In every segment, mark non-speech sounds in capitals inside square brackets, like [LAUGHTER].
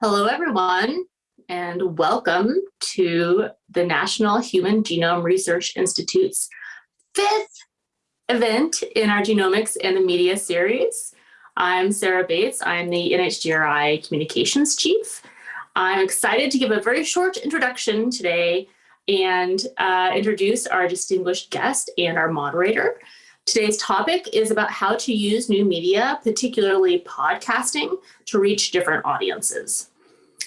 Hello, everyone, and welcome to the National Human Genome Research Institute's fifth event in our Genomics and the Media series. I'm Sarah Bates. I'm the NHGRI Communications Chief. I'm excited to give a very short introduction today and uh, introduce our distinguished guest and our moderator. Today's topic is about how to use new media, particularly podcasting, to reach different audiences.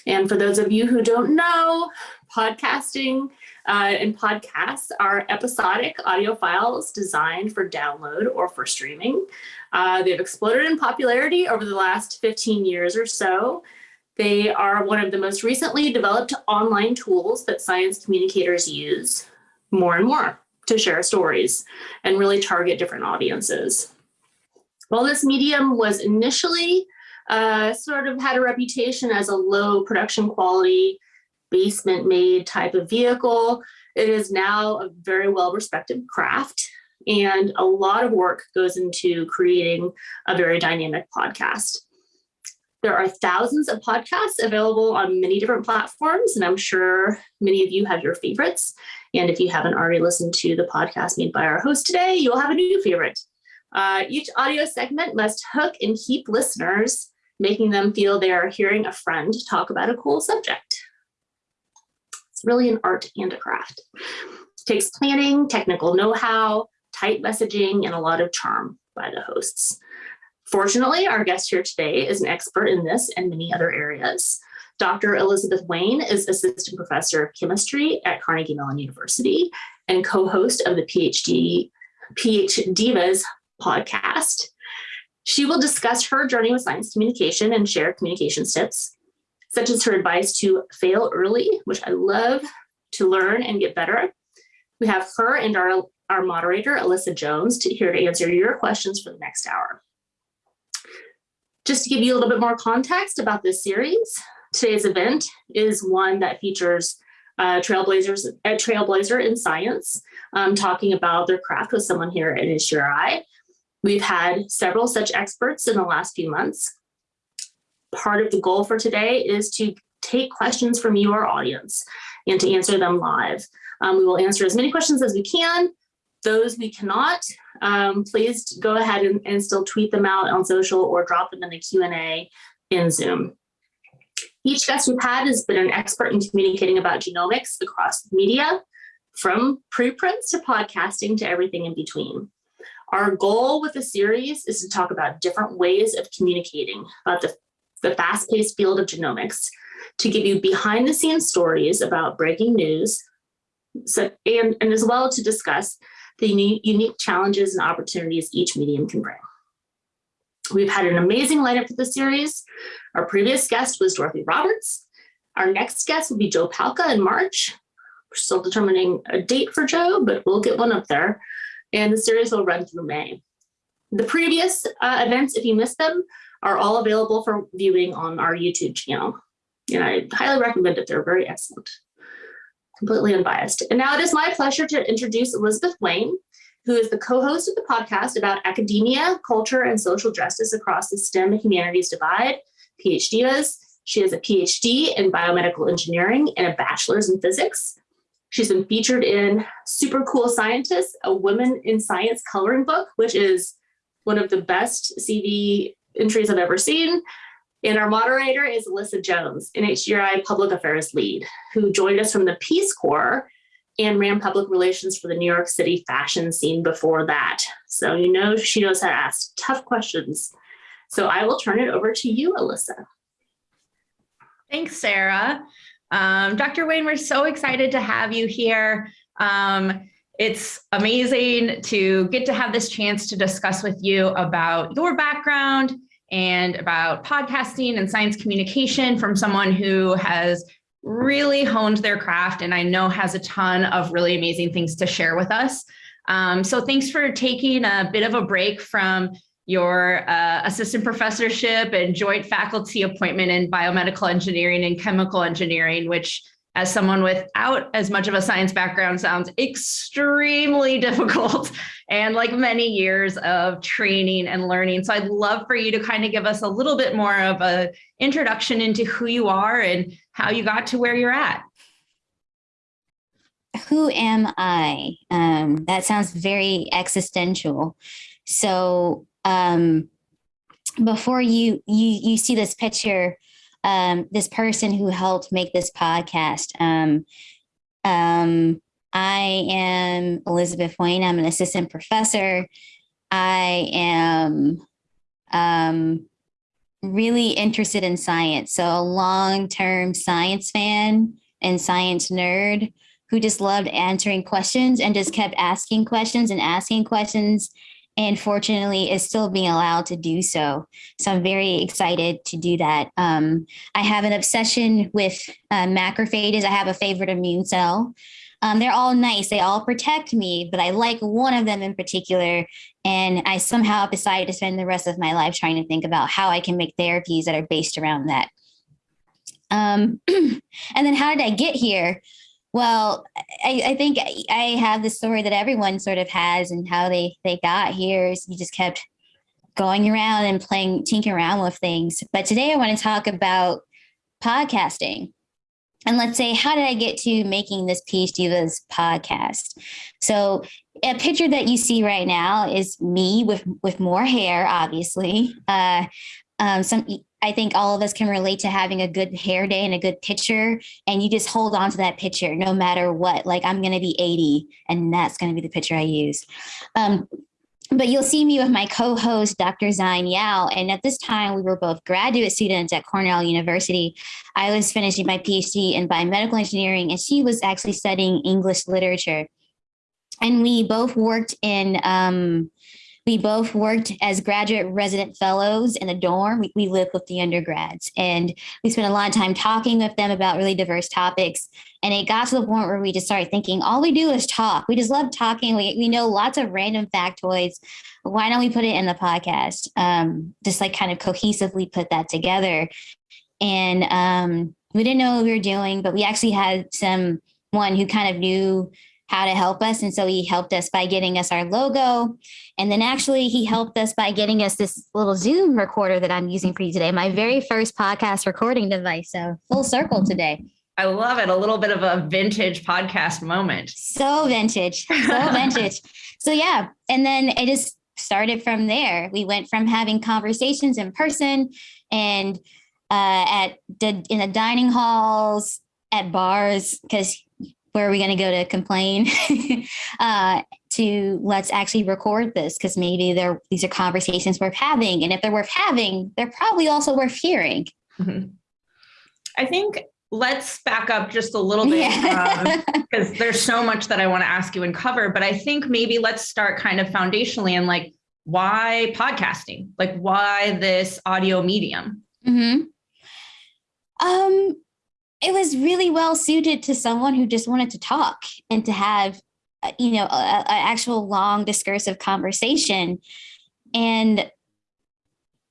And for those of you who don't know, podcasting uh, and podcasts are episodic audio files designed for download or for streaming. Uh, they've exploded in popularity over the last 15 years or so. They are one of the most recently developed online tools that science communicators use more and more to share stories and really target different audiences. While this medium was initially uh, sort of had a reputation as a low production quality, basement made type of vehicle, it is now a very well respected craft and a lot of work goes into creating a very dynamic podcast. There are thousands of podcasts available on many different platforms, and I'm sure many of you have your favorites. And if you haven't already listened to the podcast made by our host today, you'll have a new favorite. Uh, each audio segment must hook and keep listeners, making them feel they are hearing a friend talk about a cool subject. It's really an art and a craft. It takes planning, technical know-how, tight messaging, and a lot of charm by the hosts. Fortunately, our guest here today is an expert in this and many other areas. Dr. Elizabeth Wayne is Assistant Professor of Chemistry at Carnegie Mellon University and co-host of the PhD PhDivas podcast. She will discuss her journey with science communication and share communication tips, such as her advice to fail early, which I love to learn and get better. We have her and our, our moderator, Alyssa Jones, to, here to answer your questions for the next hour. Just to give you a little bit more context about this series, today's event is one that features uh, trailblazers, a trailblazer in science, um, talking about their craft with someone here at NHGRI. We've had several such experts in the last few months. Part of the goal for today is to take questions from your audience and to answer them live. Um, we will answer as many questions as we can. Those we cannot, um, please go ahead and, and still tweet them out on social or drop them in the Q&A in Zoom. Each guest we've had has been an expert in communicating about genomics across media, from preprints to podcasting to everything in between. Our goal with the series is to talk about different ways of communicating about the, the fast-paced field of genomics, to give you behind the scenes stories about breaking news, so, and, and as well to discuss the unique challenges and opportunities each medium can bring. We've had an amazing lineup for the series. Our previous guest was Dorothy Roberts. Our next guest will be Joe Palca in March. We're still determining a date for Joe, but we'll get one up there. And the series will run through May. The previous uh, events, if you missed them, are all available for viewing on our YouTube channel. And I highly recommend it. They're very excellent completely unbiased. And now it is my pleasure to introduce Elizabeth Wayne, who is the co-host of the podcast about academia, culture, and social justice across the STEM humanities divide, PhDivas. She has a PhD in biomedical engineering and a bachelor's in physics. She's been featured in Super Cool Scientists, a Women in Science coloring book, which is one of the best CV entries I've ever seen. And our moderator is Alyssa Jones, NHGRI Public Affairs Lead, who joined us from the Peace Corps and ran public relations for the New York City fashion scene before that. So you know she knows how to ask tough questions. So I will turn it over to you, Alyssa. Thanks, Sarah. Um, Dr. Wayne, we're so excited to have you here. Um, it's amazing to get to have this chance to discuss with you about your background and about podcasting and science communication from someone who has really honed their craft and I know has a ton of really amazing things to share with us. Um, so thanks for taking a bit of a break from your uh, assistant professorship and joint faculty appointment in biomedical engineering and chemical engineering, which as someone without as much of a science background sounds extremely [LAUGHS] difficult and like many years of training and learning. So I'd love for you to kind of give us a little bit more of a introduction into who you are and how you got to where you're at. Who am I? Um, that sounds very existential. So um, before you you you see this picture um, this person who helped make this podcast. Um, um, I am Elizabeth Wayne. I'm an assistant professor. I am um, really interested in science. So, a long term science fan and science nerd who just loved answering questions and just kept asking questions and asking questions and fortunately is still being allowed to do so. So I'm very excited to do that. Um, I have an obsession with uh, macrophages. I have a favorite immune cell. Um, they're all nice. They all protect me, but I like one of them in particular. And I somehow decided to spend the rest of my life trying to think about how I can make therapies that are based around that. Um, [CLEARS THROAT] and then how did I get here? Well, I, I, think I have the story that everyone sort of has and how they they got here is you just kept going around and playing tinkering around with things. But today I want to talk about podcasting. And let's say, how did I get to making this PhD Divas podcast? So a picture that you see right now is me with with more hair, obviously. Uh, um, some I think all of us can relate to having a good hair day and a good picture, and you just hold on to that picture no matter what. Like I'm going to be 80, and that's going to be the picture I use. Um, but you'll see me with my co-host, Dr. Xine Yao. And at this time, we were both graduate students at Cornell University. I was finishing my PhD in biomedical engineering, and she was actually studying English literature. And we both worked in um, we both worked as graduate resident fellows in a dorm. We, we lived with the undergrads and we spent a lot of time talking with them about really diverse topics. And it got to the point where we just started thinking, all we do is talk. We just love talking. We, we know lots of random factoids. Why don't we put it in the podcast? Um, just like kind of cohesively put that together. And um, we didn't know what we were doing, but we actually had some one who kind of knew how to help us. And so he helped us by getting us our logo. And then actually he helped us by getting us this little Zoom recorder that I'm using for you today, my very first podcast recording device. So full circle today. I love it. A little bit of a vintage podcast moment. So vintage, so [LAUGHS] vintage. So yeah. And then it just started from there. We went from having conversations in person and uh, at the, in the dining halls, at bars, because where are we going to go to complain? [LAUGHS] Uh, to let's actually record this because maybe they're these are conversations worth having and if they're worth having they're probably also worth hearing. Mm-hmm. i think let's back up just a little bit because um, [LAUGHS] there's so much that i want to ask you and cover but i think maybe let's start kind of foundationally and like why podcasting? Like why this audio medium? Mm-hmm. um it was really well suited to someone who just wanted to talk and to have uh, you know an actual long discursive conversation. And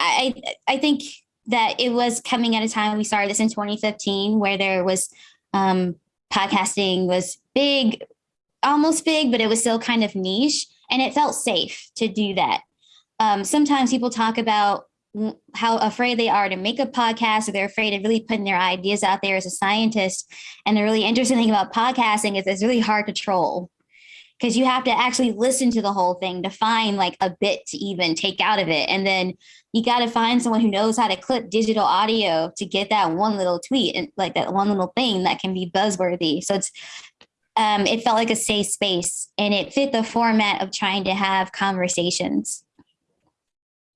i i think that it was coming at a time we started this in 2015 where there was um podcasting was big almost big but it was still kind of niche and it felt safe to do that. Um, sometimes people talk about how afraid they are to make a podcast or they're afraid of really putting their ideas out there as a scientist. And the really interesting thing about podcasting is it's really hard to troll because you have to actually listen to the whole thing to find like a bit to even take out of it. And then you got to find someone who knows how to clip digital audio to get that one little tweet and like that one little thing that can be buzzworthy. So it's um, it felt like a safe space and it fit the format of trying to have conversations.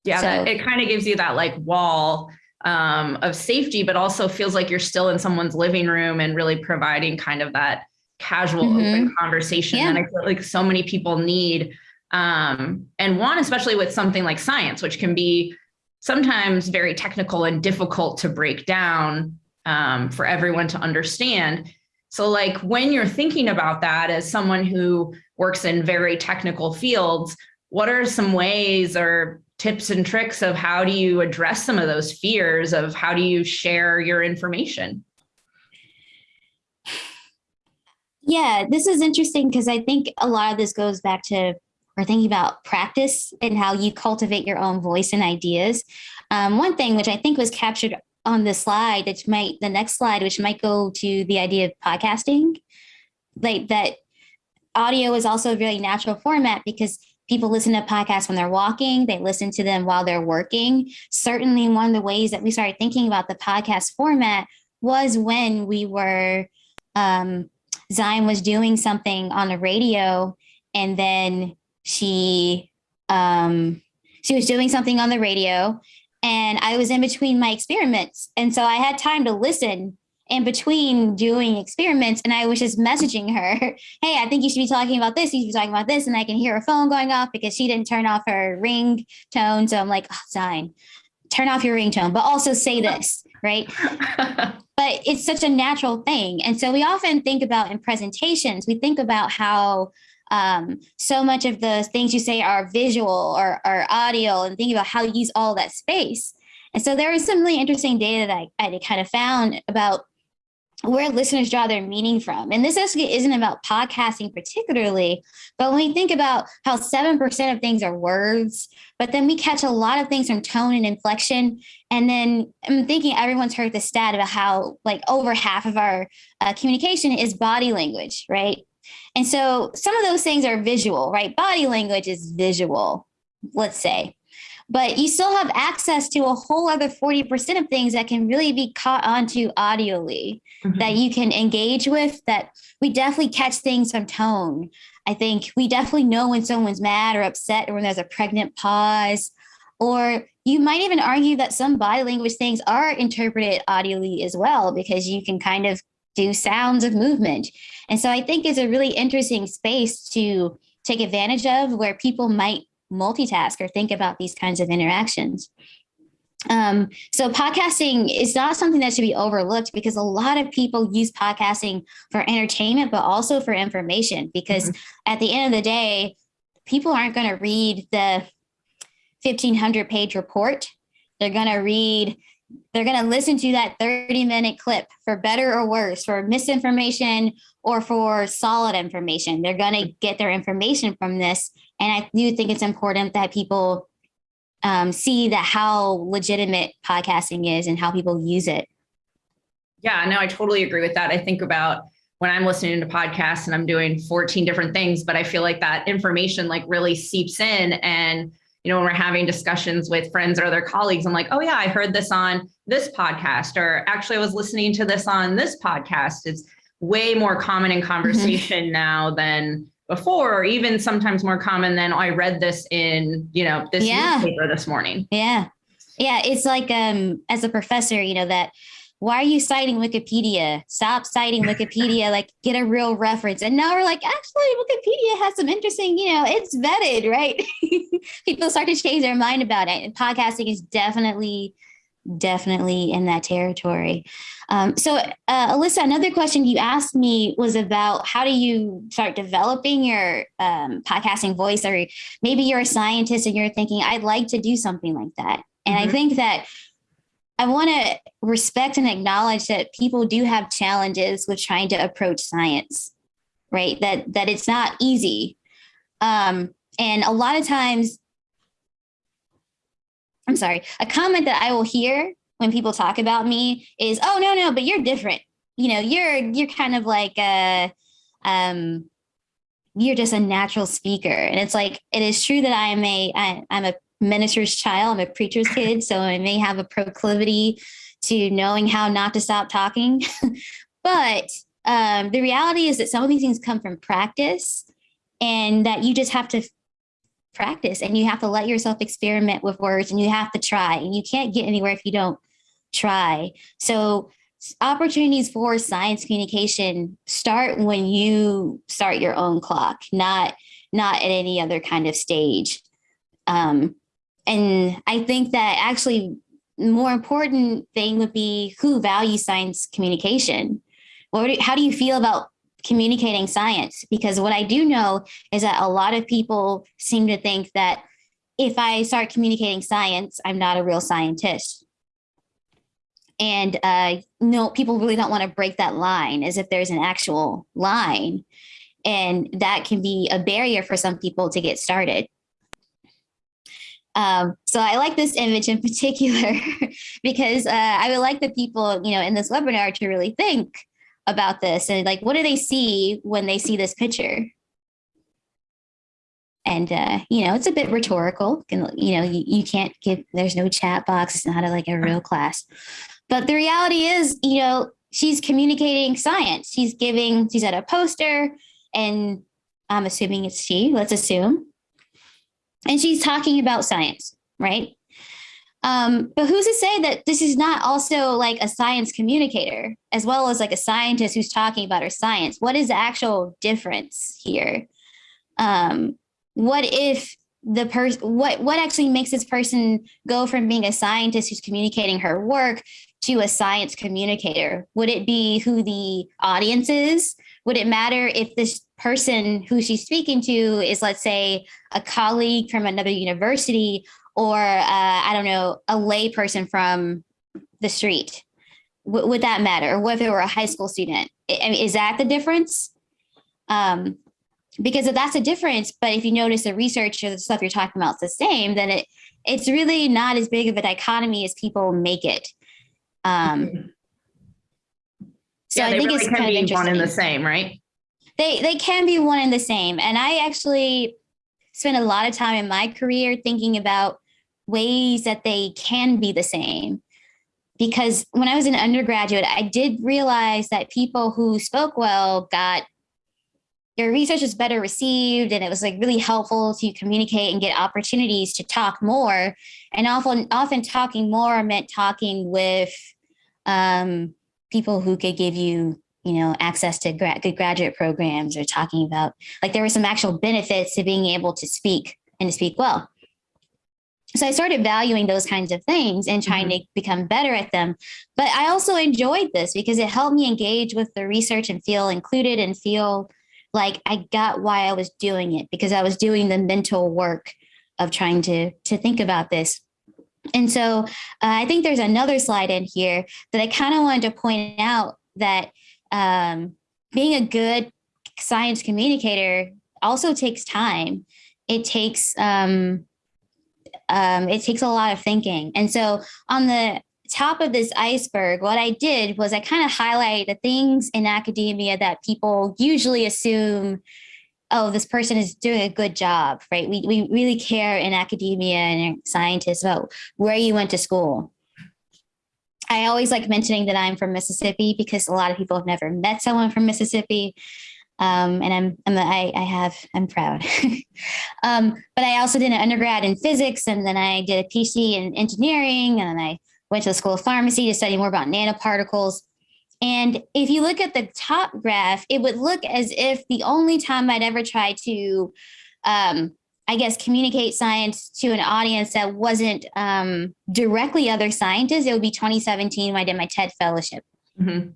Yeah, so, that, it kind of gives you that like wall um, of safety, but also feels like you're still in someone's living room and really providing kind of that casual, mm-hmm. open conversation yeah. that I feel like so many people need. Um, and one, especially with something like science, which can be sometimes very technical and difficult to break down um, for everyone to understand. So, like when you're thinking about that as someone who works in very technical fields, what are some ways or tips and tricks of how do you address some of those fears of how do you share your information? Yeah, this is interesting because I think a lot of this goes back to we're thinking about practice and how you cultivate your own voice and ideas. Um, one thing which I think was captured on the slide, which might the next slide, which might go to the idea of podcasting, like that audio is also a really natural format because people listen to podcasts when they're walking, they listen to them while they're working. Certainly, one of the ways that we started thinking about the podcast format was when we were um, Zion was doing something on the radio, and then she um, she was doing something on the radio, and I was in between my experiments, and so I had time to listen in between doing experiments and I was just messaging her, [LAUGHS] hey, I think you should be talking about this. You should be talking about this. And I can hear her phone going off because she didn't turn off her ring tone. So I'm like, oh, Zion, turn off your ringtone, but also say this, right? [LAUGHS] but it's such a natural thing. And so we often think about in presentations, we think about how um, so much of the things you say are visual or, or audio and think about how you use all that space. And so there was some really interesting data that I, I kind of found about where listeners draw their meaning from. And this actually isn't about podcasting particularly, but when we think about how 7% of things are words, but then we catch a lot of things from tone and inflection. And then I'm thinking everyone's heard the stat about how like over half of our uh, communication is body language, right? And so some of those things are visual, right? Body language is visual, let's say but you still have access to a whole other 40% of things that can really be caught onto audioly mm-hmm. that you can engage with that we definitely catch things from tone i think we definitely know when someone's mad or upset or when there's a pregnant pause or you might even argue that some body language things are interpreted audioly as well because you can kind of do sounds of movement and so i think it's a really interesting space to take advantage of where people might multitask or think about these kinds of interactions. Um, so podcasting is not something that should be overlooked because a lot of people use podcasting for entertainment, but also for information. Because mm-hmm. at the end of the day, people aren't going to read the 1500 page report. They're going to read, they're going to listen to that 30 minute clip for better or worse, for misinformation or for solid information. They're going to get their information from this and I do think it's important that people um, see that how legitimate podcasting is and how people use it. Yeah, no, I totally agree with that. I think about when I'm listening to podcasts and I'm doing 14 different things, but I feel like that information like really seeps in. And, you know, when we're having discussions with friends or other colleagues, I'm like, oh yeah, I heard this on this podcast, or actually I was listening to this on this podcast. It's way more common in mm-hmm. conversation mm-hmm. now than before or even sometimes more common than oh, I read this in, you know, this yeah. newspaper this morning. Yeah. Yeah. It's like um as a professor, you know, that why are you citing Wikipedia? Stop citing Wikipedia, [LAUGHS] like get a real reference. And now we're like, actually, Wikipedia has some interesting, you know, it's vetted, right? [LAUGHS] People start to change their mind about it. And podcasting is definitely definitely in that territory. Um, so, uh, Alyssa, another question you asked me was about how do you start developing your um, podcasting voice, or maybe you're a scientist and you're thinking, I'd like to do something like that. And mm-hmm. I think that I want to respect and acknowledge that people do have challenges with trying to approach science, right? That that it's not easy. Um, and a lot of times I'm sorry, a comment that I will hear when people talk about me is, "Oh no, no, but you're different. You know, you're you're kind of like a, um, you're just a natural speaker." And it's like it is true that I am a I, I'm a minister's child. I'm a preacher's kid, so I may have a proclivity to knowing how not to stop talking. [LAUGHS] but um, the reality is that some of these things come from practice, and that you just have to practice and you have to let yourself experiment with words and you have to try and you can't get anywhere if you don't try so opportunities for science communication start when you start your own clock not not at any other kind of stage um, and i think that actually more important thing would be who values science communication what, how do you feel about communicating science because what I do know is that a lot of people seem to think that if I start communicating science, I'm not a real scientist. And uh, no, people really don't want to break that line as if there's an actual line. And that can be a barrier for some people to get started. Um, so I like this image in [LAUGHS] particular because uh, I would like the people, you know, in this webinar to really think about this and like, what do they see when they see this picture? And, uh, you know, it's a bit rhetorical. and, You know, you, you can't give, there's no chat box. It's not a, like a real class. But the reality is, you know, she's communicating science. She's giving, she's at a poster and I'm assuming it's she, let's assume. And she's talking about science, right? Um, but who's to say that this is not also like a science communicator, as well as like a scientist who's talking about her science? What is the actual difference here? Um, what if the person what what actually makes this person go from being a scientist who's communicating her work to a science communicator? Would it be who the audience is? Would it matter if this person who she's speaking to is let's say a colleague from another university or uh, i don't know a lay person from the street? W- would that matter? Or what if it were a high school student? I mean, is that the difference? Um, because if that's a difference, but if you notice the research or the stuff you're talking about is the same, then it it's really not as big of a dichotomy as people make it. Um, [LAUGHS] so yeah, I think really it's kind of interesting. one and the same, right? They they can be one and the same, and I actually spent a lot of time in my career thinking about ways that they can be the same. Because when I was an undergraduate, I did realize that people who spoke well got your research was better received and it was like really helpful to communicate and get opportunities to talk more and often often talking more meant talking with um, people who could give you you know access to gra- good graduate programs or talking about like there were some actual benefits to being able to speak and to speak well so I started valuing those kinds of things and trying mm-hmm. to become better at them. But I also enjoyed this because it helped me engage with the research and feel included and feel like I got why I was doing it because I was doing the mental work of trying to to think about this. And so uh, I think there's another slide in here that I kind of wanted to point out that um, being a good science communicator also takes time. It takes um, um, it takes a lot of thinking. And so on the top of this iceberg, what I did was I kind of highlight the things in academia that people usually assume, oh, this person is doing a good job, right? We, we really care in academia and scientists about where you went to school. I always like mentioning that I'm from Mississippi because a lot of people have never met someone from Mississippi. Um, and I'm, I'm I, I have, I'm proud. [LAUGHS] um, but I also did an undergrad in physics and then I did a PhD in engineering and then I went to the School of Pharmacy to study more about nanoparticles. And if you look at the top graph, it would look as if the only time I'd ever try to, um, I guess, communicate science to an audience that wasn't um, directly other scientists, it would be 2017 when I did my TED fellowship. Mm-hmm.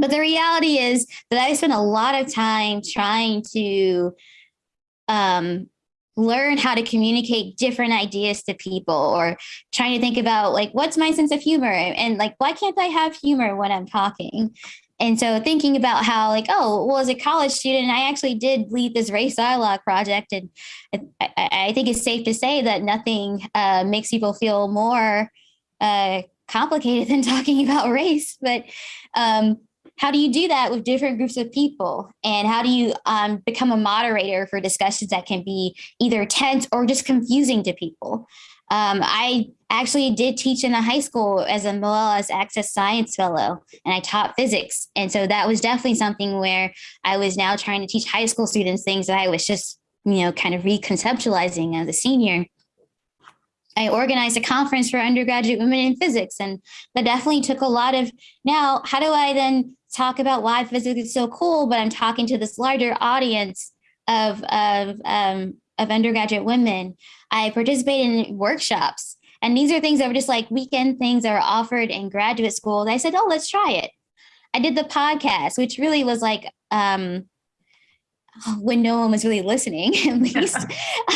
But the reality is that I spent a lot of time trying to um, learn how to communicate different ideas to people or trying to think about like what's my sense of humor? And like why can't i have humor when i'm talking? And so thinking about how like oh well as a college student i actually did lead this race dialogue project. And i, I think it's safe to say that nothing uh, makes people feel more uh, complicated [LAUGHS] than talking about race. But um, how do you do that with different groups of people? And how do you um, become a moderator for discussions that can be either tense or just confusing to people? Um, i actually did teach in a high school as a Moelis access science fellow and i taught physics. And so that was definitely something where i was now trying to teach high school students things that i was just you know kind of reconceptualizing as a senior. I organized a conference for undergraduate women in physics, and that definitely took a lot of. Now, how do I then talk about why physics is so cool, but I'm talking to this larger audience of of um, of undergraduate women. I participate in workshops, and these are things that were just like weekend things that are offered in graduate school. And I said, "Oh, let's try it." I did the podcast, which really was like um, when no one was really listening, [LAUGHS] at [LAUGHS] least,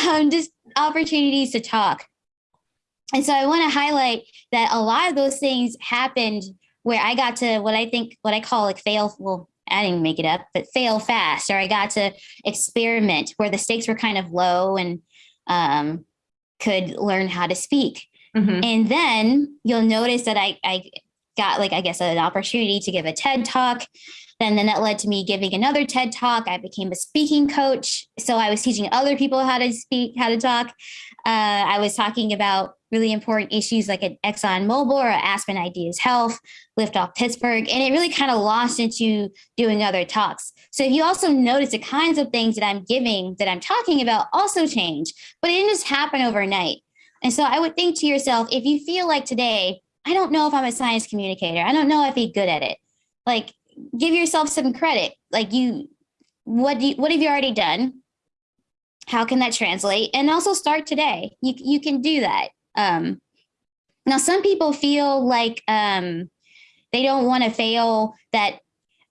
um, just opportunities to talk. and so I want to highlight that a lot of those things happened where I got to what I think, what I call like fail. Well, I didn't make it up, but fail fast, or I got to experiment where the stakes were kind of low and um, could learn how to speak. Mhm. And then you'll notice that I, I got like, I guess, an opportunity to give a TED talk. Then, then that led to me giving another TED talk. I became a speaking coach. So I was teaching other people how to speak, how to talk. Uh, I was talking about really important issues like at Exxon Mobil or Aspen Ideas Health, Lift Off Pittsburgh. And it really kind of lost into doing other talks. So if you also notice the kinds of things that I'm giving, that I'm talking about also change, but it didn't just happen overnight. And so I would think to yourself, if you feel like today, I don't know if I'm a science communicator. I don't know if I'm good at it. Like give yourself some credit. Like you, what do you, what have you already done? How can that translate? And also start today. You, you can do that. Um, now, some people feel like um, they don't want to fail that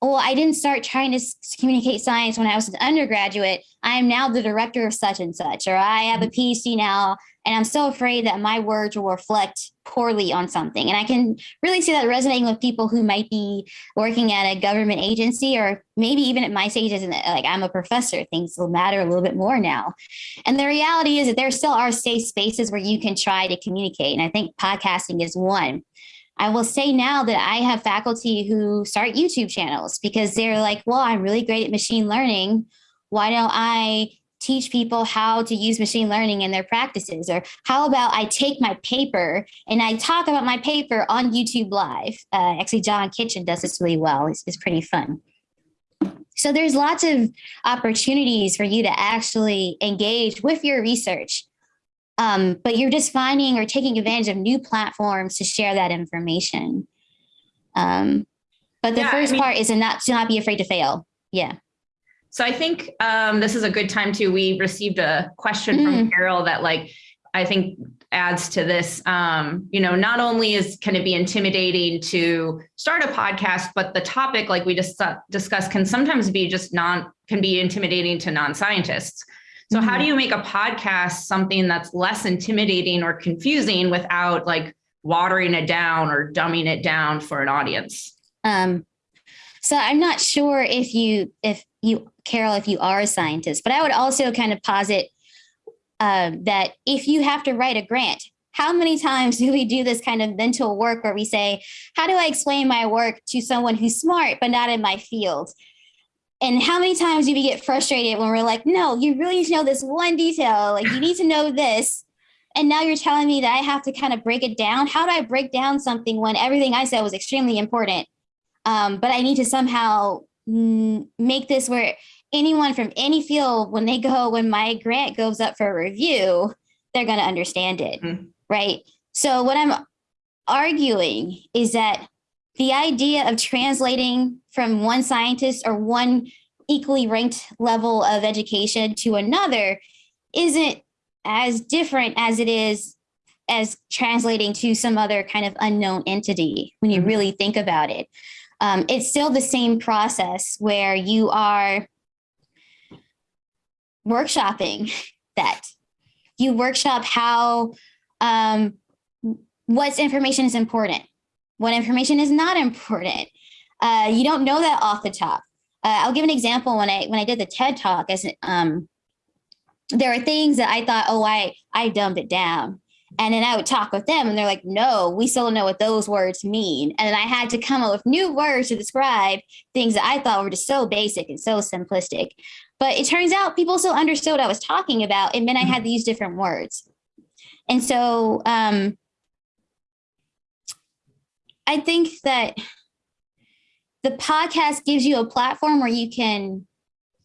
well, I didn't start trying to communicate science when I was an undergraduate. I am now the director of such and such, or I have a mm-hmm. PhD now, and I'm so afraid that my words will reflect poorly on something. And I can really see that resonating with people who might be working at a government agency, or maybe even at my stage as an, like I'm a professor. Things will matter a little bit more now. And the reality is that there still are safe spaces where you can try to communicate, and I think podcasting is one. I will say now that I have faculty who start YouTube channels because they're like, well, I'm really great at machine learning. Why don't I teach people how to use machine learning in their practices? Or how about I take my paper and I talk about my paper on YouTube Live? Uh, actually, John Kitchin does this really well. It's, it's pretty fun. So there's lots of opportunities for you to actually engage with your research um, but you're just finding or taking advantage of new platforms to share that information. Um, but the Yeah, I first mean- part is to not to not be afraid to fail. Yeah. So I think um, this is a good time to, we received a question Mm. from Carol that like, I think adds to this, um, you know, not only is, can it be intimidating to start a podcast, but the topic, like we just discussed, can sometimes be just non, can be intimidating to non-scientists. So how do you make a podcast something that's less intimidating or confusing without like watering it down or dumbing it down for an audience? Um, so I'm not sure if you if you Carol if you are a scientist, but I would also kind of posit uh, that if you have to write a grant, how many times [LAUGHS] do we do this kind of mental work where we say, how do I explain my work to someone who's smart but not in my field? And how many times do we get frustrated when we're like, no, you really need to know this one detail. Like you need to know this. And now you're telling me that I have to kind of break it down. How do I break down something when everything I said was extremely important? Um, but I need to somehow make this where anyone from any field, when they go, when my grant goes up for review, they're going to understand it. Mm. Right. So what I'm arguing is that the idea of translating from one scientist or one equally ranked level of education to another isn't as different as it is as translating to some other kind of unknown entity when you Mhm. really think about it. Um, it's still the same process where you are workshopping [LAUGHS] that. You workshop how um, what information is important, what information is not important. Uh, you don't know that off the top. Uh, I'll give an example. When I when I did the TED talk, as um, there are things that I thought, oh, I I dumbed it down, and then I would talk with them, and they're like, no, we still don't know what those words mean, and then I had to come up with new words to describe things that I thought were just so basic and so simplistic. But it turns out people still understood what I was talking about, and then I had to use different words. And so um, I think that the podcast gives you a platform where you can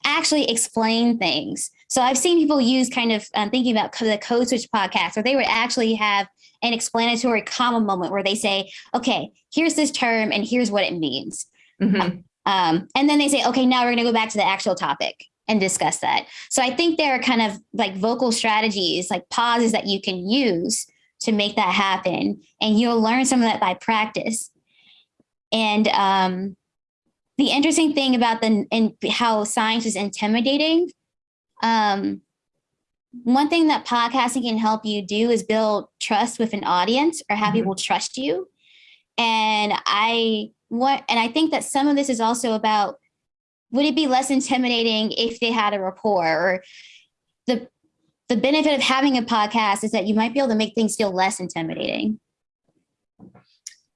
actually explain things. So I've seen people use kind of um, thinking about the Code Switch podcast, where they would actually have an explanatory comma moment where they say, okay, here's this term and here's what it means. Mhm. Um, and then they say, okay, now we're going to go back to the actual topic and discuss that. So I think there are kind of like vocal strategies, like pauses that you can use to make that happen. And you'll learn some of that by practice. And um, the interesting thing about the and how science is intimidating, um, one thing that podcasting can help you do is build trust with an audience or have Mhm. people trust you. And I what and I think that some of this is also about would it be less intimidating if they had a rapport or the the benefit of having a podcast is that you might be able to make things feel less intimidating.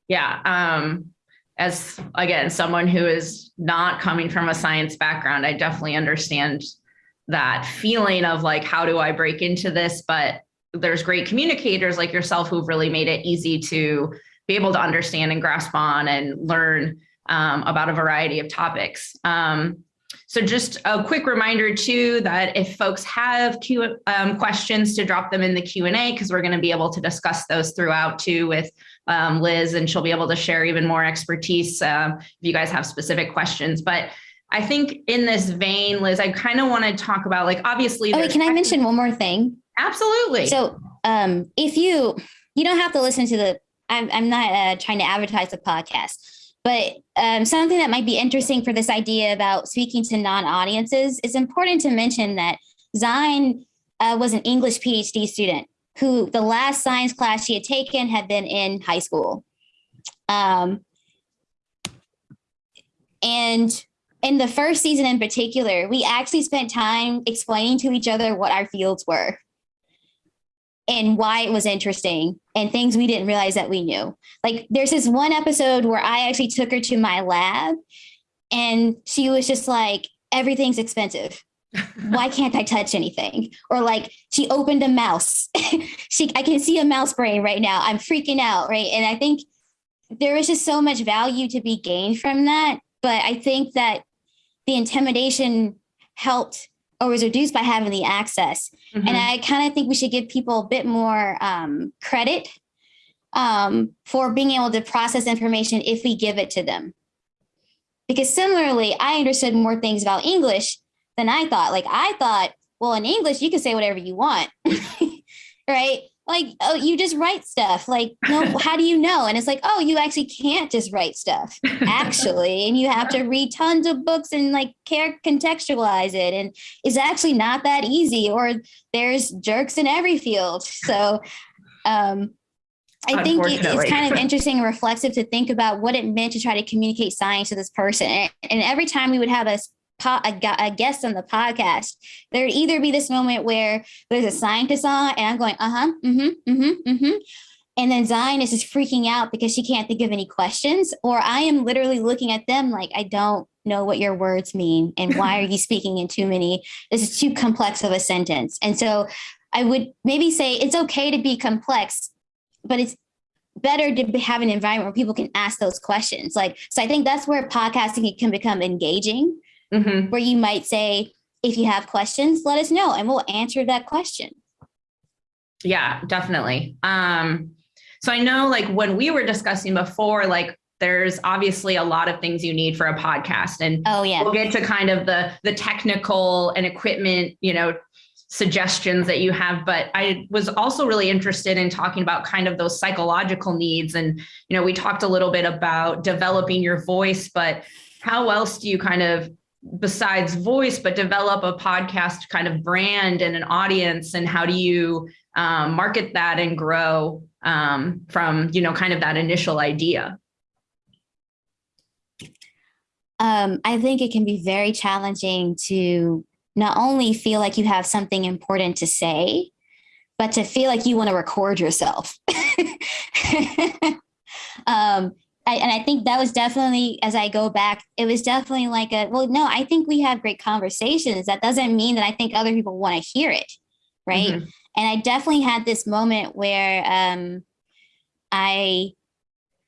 Yeah. Um, as again, someone who is not coming from a science background, I definitely understand that feeling of like, how do I break into this? But there's great communicators like yourself who've really made it easy to be able to understand and grasp on and learn um, about a variety of topics. Um, so just a quick reminder too, that if folks have Q, um, questions to drop them in the Q&A, because we're gonna be able to discuss those throughout too with um, Liz, and she'll be able to share even more expertise um, if you guys have specific questions. But I think in this vein, Liz, I kind of want to talk about like, obviously. Oh, wait, can I mention one more thing? Absolutely. So um, if you you don't have to listen to the I'm I'm not uh, trying to advertise the podcast, but um, something that might be interesting for this idea about speaking to non-audiences it's important to mention that Xine uh, was an English PhD student who the last science class she had taken had been in high school. Um, and in the first season in particular, we actually spent time explaining to each other what our fields were and why it was interesting and things we didn't realize that we knew. Like there's this one episode where I actually took her to my lab and she was just like, everything's expensive. Why [LAUGHS] can't I touch anything? Or like she opened a mouse. [LAUGHS] she I can see a mouse brain right now. I'm freaking out, right? And I think there was just so much value to be gained from that. But I think that the intimidation helped or was reduced by having the access. Mhm. And I kind of think we should give people a bit more um, credit um, for being able to process information if we give it to them. Because similarly, I understood more things about English than I thought. Like I thought, well, in English, you can say whatever you want, [LAUGHS] right? Like, oh, you just write stuff. Like, no, [LAUGHS] how do you know? And it's like, oh, you actually can't just write stuff, actually. and you have to [LAUGHS] read tons of books and like care contextualize it. And it's actually not that easy, or there's jerks in every field. So um, I think it- it's kind of [LAUGHS] interesting and reflexive to think about what it meant to try to communicate science to this person. And, and every time we would have a, po- a, a guest on the podcast, there'd either be this moment where there's a scientist on and I'm going, uh huh, mm hmm, mm hmm, mm hmm. And then Zion is freaking out because she can't think of any questions, or I am literally looking at them like, I don't know what your words mean. And why are you [LAUGHS] speaking in too many? This is too complex of a sentence. And so I would maybe say it's okay to be complex, but it's better to have an environment where people can ask those questions. Like, so I think that's where podcasting can become engaging, Mhm. where you might say, if you have questions, let us know and we'll answer that question. Yeah, definitely. Um, so I know like when we were discussing before, like there's obviously a lot of things you need for a podcast and Oh, yeah. we'll get to kind of the the technical and equipment, you know, suggestions that you have, but I was also really interested in talking about kind of those psychological needs and you know, we talked a little bit about developing your voice, but how else do you kind of besides voice but develop a podcast kind of brand and an audience and how do you um, market that and grow um, from you know kind of that initial idea Um, I think it can be very challenging to not only feel like you have something important to say, but to feel like you want to record yourself. [LAUGHS] um, I, and I think that was definitely, as I go back, it was definitely like a, well, no, I think we have great conversations. That doesn't mean that I think other people want to hear it. Right. Mhm. And I definitely had this moment where um, I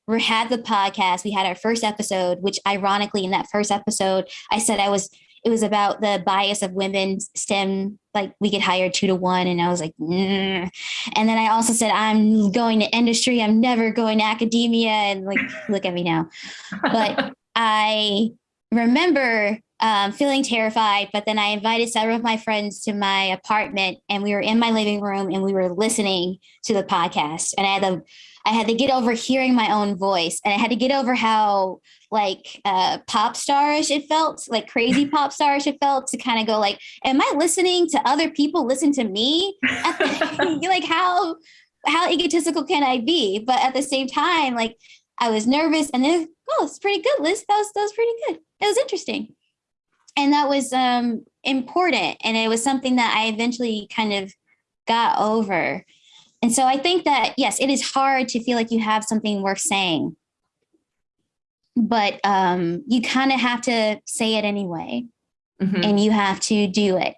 we had the podcast. We had our first episode, which ironically, in that first episode, I said I was. It was about the bias of women STEM. Like we get hired two to one, and I was like, mm. and then I also said I'm going to industry. I'm never going to academia, and like look at me now. But [LAUGHS] I remember um, feeling terrified, but then I invited several of my friends to my apartment and we were in my living room and we were listening to the podcast. And I had a, I had to get over hearing my own voice and I had to get over how like uh pop starish it felt, like crazy pop starish it felt to kind of go like, am I listening to other people listen to me? [LAUGHS] [LAUGHS] like how how egotistical can I be? But at the same time, like I was nervous and then oh, it's pretty good, Liz. That was that was pretty good. It was interesting. And that was um important. And it was something that I eventually kind of got over. And so I think that, yes, it is hard to feel like you have something worth saying, but um, you kind of have to say it anyway, Mhm. and you have to do it.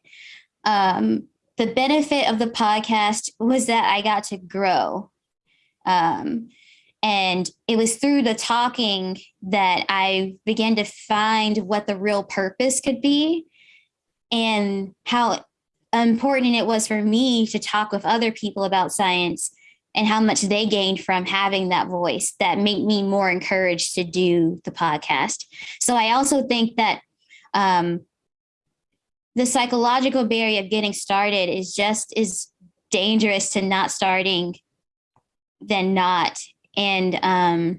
Um, the benefit of the podcast was that I got to grow. Um, and it was through the talking that I began to find what the real purpose could be and how important it was for me to talk with other people about science and how much they gained from having that voice that made me more encouraged to do the podcast. So I also think that um, the psychological barrier of getting started is just as dangerous to not starting than not. And um,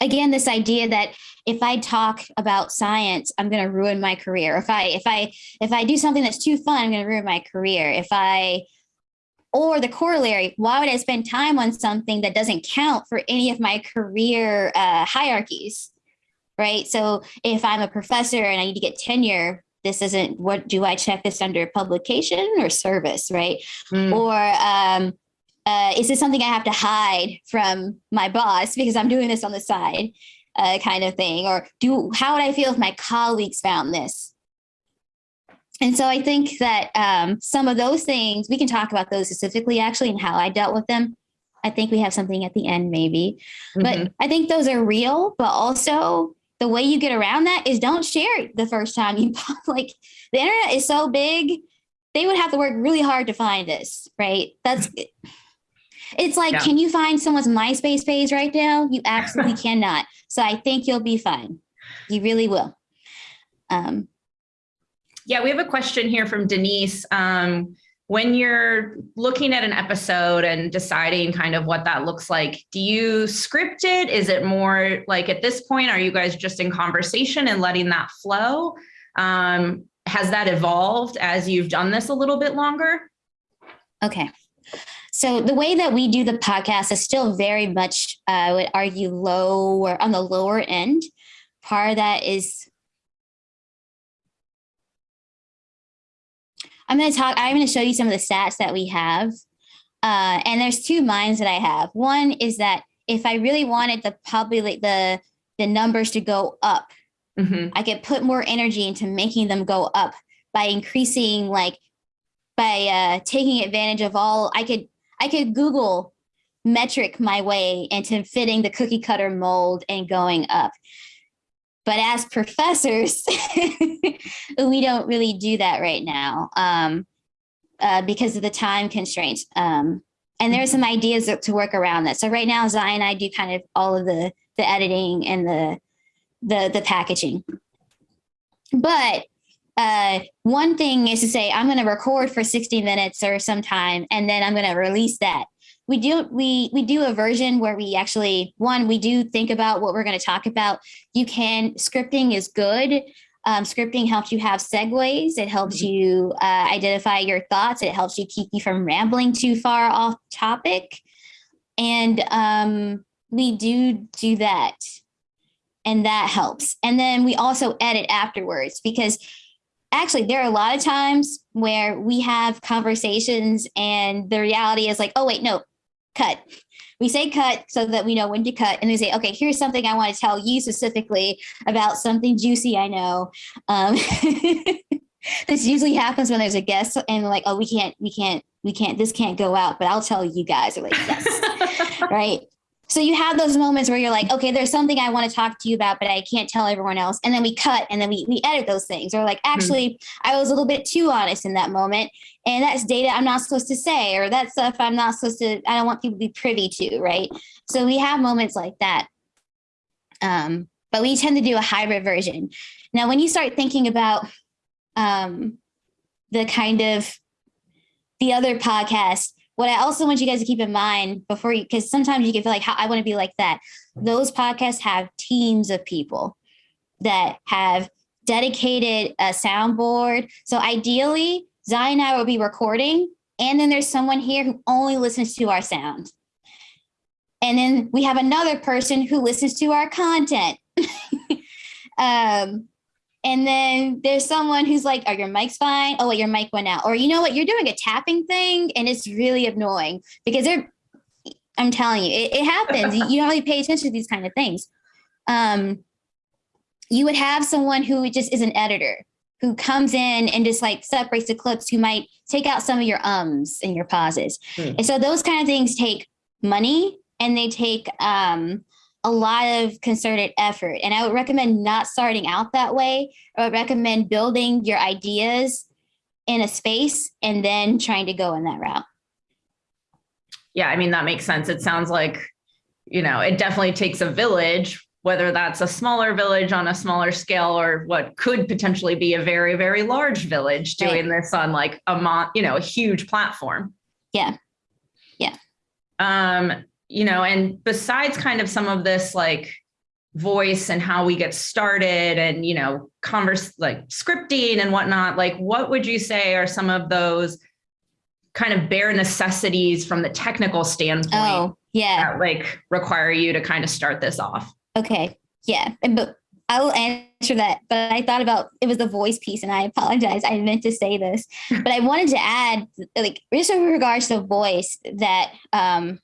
again, this idea that if I talk about science, I'm going to ruin my career. If I if I if I do something that's too fun, I'm going to ruin my career. If I or the corollary, why would I spend time on something that doesn't count for any of my career uh, hierarchies? Right. So if I'm a professor and I need to get tenure, this isn't what do I check this under publication or service, right? Mm. Or um, uh, is this something I have to hide from my boss because I'm doing this on the side, uh, kind of thing? Or do how would I feel if my colleagues found this? And so I think that um, some of those things we can talk about those specifically, actually, and how I dealt with them. I think we have something at the end, maybe, Mhm. but I think those are real. But also, the way you get around that is don't share it the first time you [LAUGHS] like the internet is so big they would have to work really hard to find this right that's [LAUGHS] it's like Yeah. can you find someone's myspace page right now you [LAUGHS] absolutely cannot so i think you'll be fine you really will um Yeah, we have a question here from Denise. Um, when you're looking at an episode and deciding kind of what that looks like, do you script it? Is it more like at this point, are you guys just in conversation and letting that flow? Um, has that evolved as you've done this a little bit longer? Okay. So the way that we do the podcast is still very much, uh, I would argue, low or on the lower end. Part of that is I'm going to talk. I'm going to show you some of the stats that we have, uh, and there's two minds that I have. One is that if I really wanted the populate the the numbers to go up, Mhm. I could put more energy into making them go up by increasing like by uh, taking advantage of all I could I could Google metric my way into fitting the cookie cutter mold and going up. But as [LAUGHS] professors, [LAUGHS] we don't really do that right now um, uh, because of the time constraints. Um, and there are some ideas to work around that. So right now, Xine and I do kind of all of the the editing and the the the packaging. But uh, one thing is to say I'm going to record for 60 minutes or some time, and then I'm going to release that. We do we we do a version where we actually one we do think about what we're going to talk about. You can scripting is good. Um, scripting helps you have segues. It helps Mhm. you uh, identify your thoughts. It helps you keep you from rambling too far off topic. And um, we do do that and that helps. And then we also edit afterwards because actually there are a lot of times where we have conversations and the reality is like, oh wait, no, cut. We say cut so that we know when to cut, and we say, okay, here's something I want to tell you specifically about something juicy I know. Um, [LAUGHS] this usually happens when there's a guest, and like, oh, we can't, we can't, we can't, this can't go out, but I'll tell you guys. Like, yes, [LAUGHS] right. So you have those moments where you're like, okay, there's something I want to talk to you about, but I can't tell everyone else. And then we cut and then we, we edit those things. Or like, actually, I was a little bit too honest in that moment. And that's data I'm not supposed to say, or that stuff I'm not supposed to, I don't want people to be privy to. Right. So we have moments like that. Um, but we tend to do a hybrid version. Now, when you start thinking about um, the kind of the other podcast, what I also want you guys to keep in mind before you, because sometimes you can feel like, how I want to be like that. Those podcasts have teams of people that have dedicated a soundboard. So ideally, Xine and I will be recording, and then there's someone here who only listens to our sound. And then we have another person who listens to our content. [LAUGHS] um, and then there's someone who's like, Are your mics fine? Oh, wait, your mic went out. Or you know what? You're doing a tapping thing and it's really annoying because they're, I'm telling you, it, it happens. you you don't really pay attention to these kind of things. Um, you would have someone who just is an editor who comes in and just like separates the clips, who might take out some of your ums and your pauses. Hmm. And so those kind of things take money and they take um, a lot of concerted effort. And I would recommend not starting out that way. I would recommend building your ideas in a space and then trying to go in that route. Yeah, I mean, that makes sense. It sounds like, you know, it definitely takes a village, whether that's a smaller village on a smaller scale or what could potentially be a very, very large village Right. doing this on like a you know, a huge platform. Yeah. Yeah. Um, you know, and besides kind of some of this like voice and how we get started and, you know, converse like scripting and whatnot, like what would you say are some of those kind of bare necessities from the technical standpoint? Oh, yeah. that like require you to kind of start this off? Okay. Yeah. And but I will answer that. But I thought about it was the voice piece, and I apologize. I meant to say this, but I wanted to add, like, just in regards to voice, that um,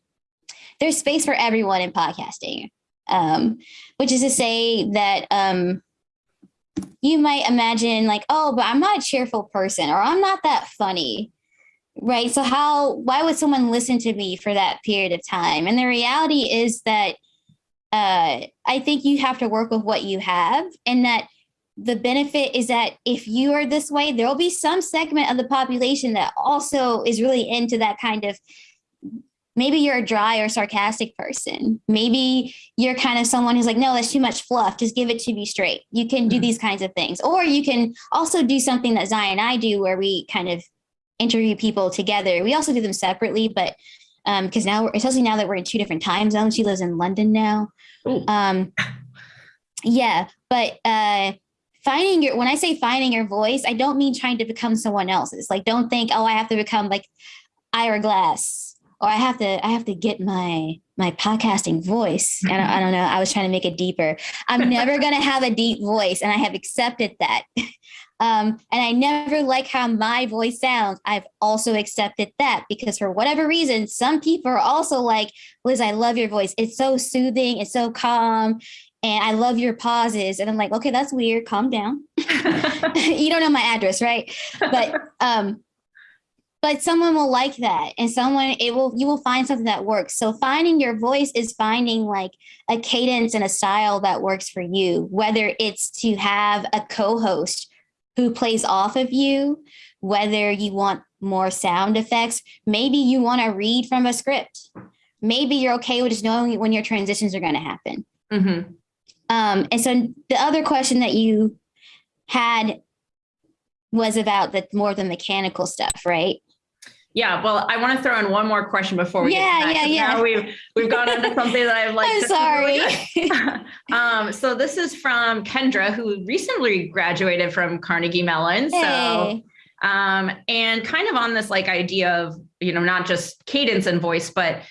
there's space for everyone in podcasting. Um, which is to say that um, you might imagine, like, oh, but I'm not a cheerful person, or I'm not that funny. Right. So, how, why would someone listen to me for that period of time? And the reality is that uh, I think you have to work with what you have, and that the benefit is that if you are this way, there will be some segment of the population that also is really into that kind of. Maybe you're a dry or sarcastic person. Maybe you're kind of someone who's like, no, that's too much fluff. Just give it to me straight. You can do Mhm. these kinds of things. Or you can also do something that Xine and I do where we kind of interview people together. We also do them separately, but um, because now, we're, especially now that we're in two different time zones, she lives in London now. Um, yeah, but uh, finding your when I say finding your voice, I don't mean trying to become someone else's. Like, don't think, oh, I have to become like Ira Glass, or I have to I have to get my my podcasting voice. I don't, I don't know. I was trying to make it deeper. I'm never gonna have a deep voice, and I have accepted that. [LAUGHS] Um, and I never like how my voice sounds. I've also accepted that because for whatever reason, some people are also like, Liz, I love your voice. It's so soothing. It's so calm. And I love your pauses. And I'm like, okay, that's weird. Calm down. [LAUGHS] you don't know my address, right? But um, but someone will like that. And someone it will you will find something that works. So finding your voice is finding like a cadence and a style that works for you, whether it's to have a co-host who plays off of you, whether you want more sound effects, maybe you want to read from a script. Maybe you're okay with just knowing when your transitions are going to happen. Mhm. Um, and so the other question that you had was about the more the mechanical stuff, right? Yeah, well, I want to throw in one more question before we Yeah, get that, yeah, yeah. We've we've gone into something that I've like. [LAUGHS] I'm really sorry. [LAUGHS] um, so this is from Kendra, who recently graduated from Carnegie Mellon. So Hey. um, and kind of on this like idea of you know not just cadence and voice, but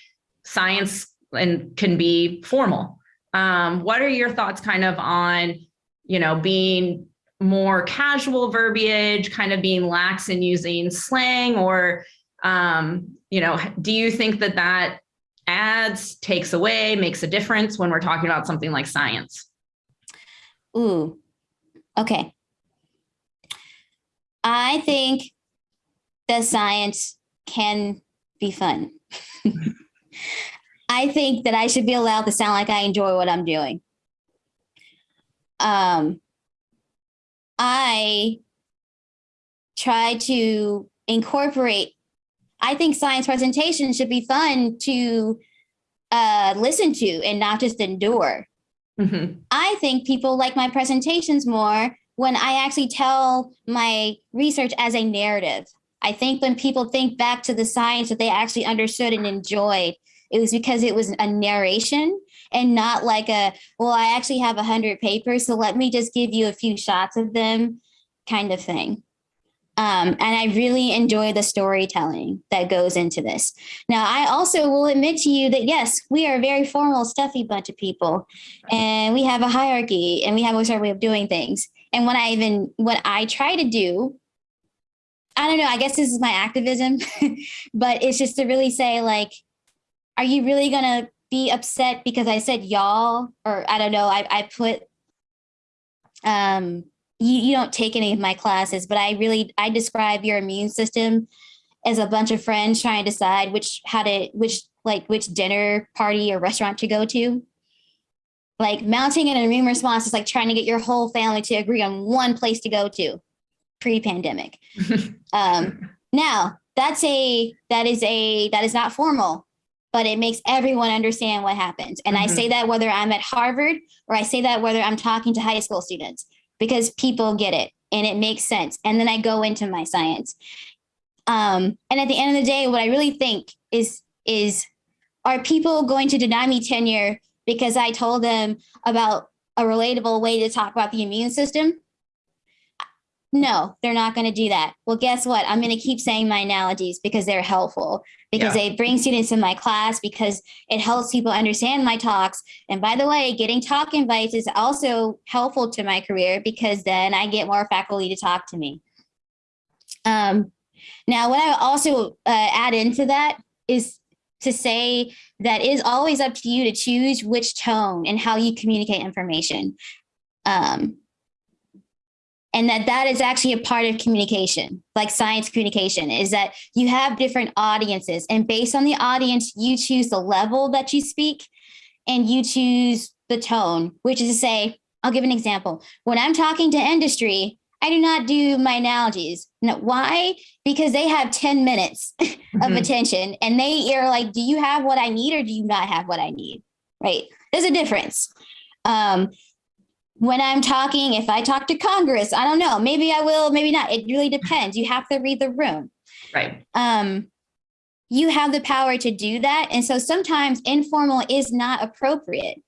science and can be formal. Um, what are your thoughts, kind of on you know being more casual verbiage, kind of being lax in using slang, or um, you know, do you think that that adds, takes away, makes a difference when we're talking about something like science? Ooh, okay. I think that science can be fun. [LAUGHS] I think that I should be allowed to sound like I enjoy what I'm doing. Um, I try to incorporate. I think science presentations should be fun to uh, listen to and not just endure. Mhm. I think people like my presentations more when I actually tell my research as a narrative. I think when people think back to the science that they actually understood and enjoyed, it was because it was a narration and not like a, well, I actually have a hundred papers, so let me just give you a few shots of them kind of thing. Um, and I really enjoy the storytelling that goes into this. Now, I also will admit to you that yes, we are a very formal, stuffy bunch of people, and we have a hierarchy, and we have a certain way of doing things. And when I even what I try to do, I don't know. I guess this is my activism, [LAUGHS] but it's just to really say like, are you really gonna be upset because I said y'all, or I don't know. I I put um you, you don't take any of my classes, but I really I describe your immune system as a bunch of friends trying to decide which how to which like which dinner party or restaurant to go to. Like mounting an immune response is like trying to get your whole family to agree on one place to go to pre-pandemic. [LAUGHS] um, now that's a that is a that is not formal, but it makes everyone understand what happens. And I Mhm. say that whether I'm at Harvard or I say that whether I'm talking to high school students because people get it and it makes sense. And then I go into my science. Um, and at the end of the day, what I really think is is are people going to deny me tenure because I told them about a relatable way to talk about the immune system? No, they're not going to do that. Well, guess what? I'm going to keep saying my analogies because they're helpful, because they bring students in my class, because it helps people understand my talks. And by the way, getting talk invites is also helpful to my career because then I get more faculty to talk to me. Um, now, what I also uh, add into that is to say that it is always up to you to choose which tone and how you communicate information. Um, and that that is actually a part of communication like science communication is that you have different audiences. And based on the audience you choose the level that you speak and you choose the tone which is to say i'll give an example. When i'm talking to industry i do not do my analogies. No, why? Because they have 10 minutes [LAUGHS] of Mhm. attention and they are like do you have what i need or do you not have what i need? Right? There's a difference. Um when i'm talking if i talk to congress i don't know maybe i will maybe not it really depends you have to read the room. Right. um you have the power to do that and so sometimes informal is not appropriate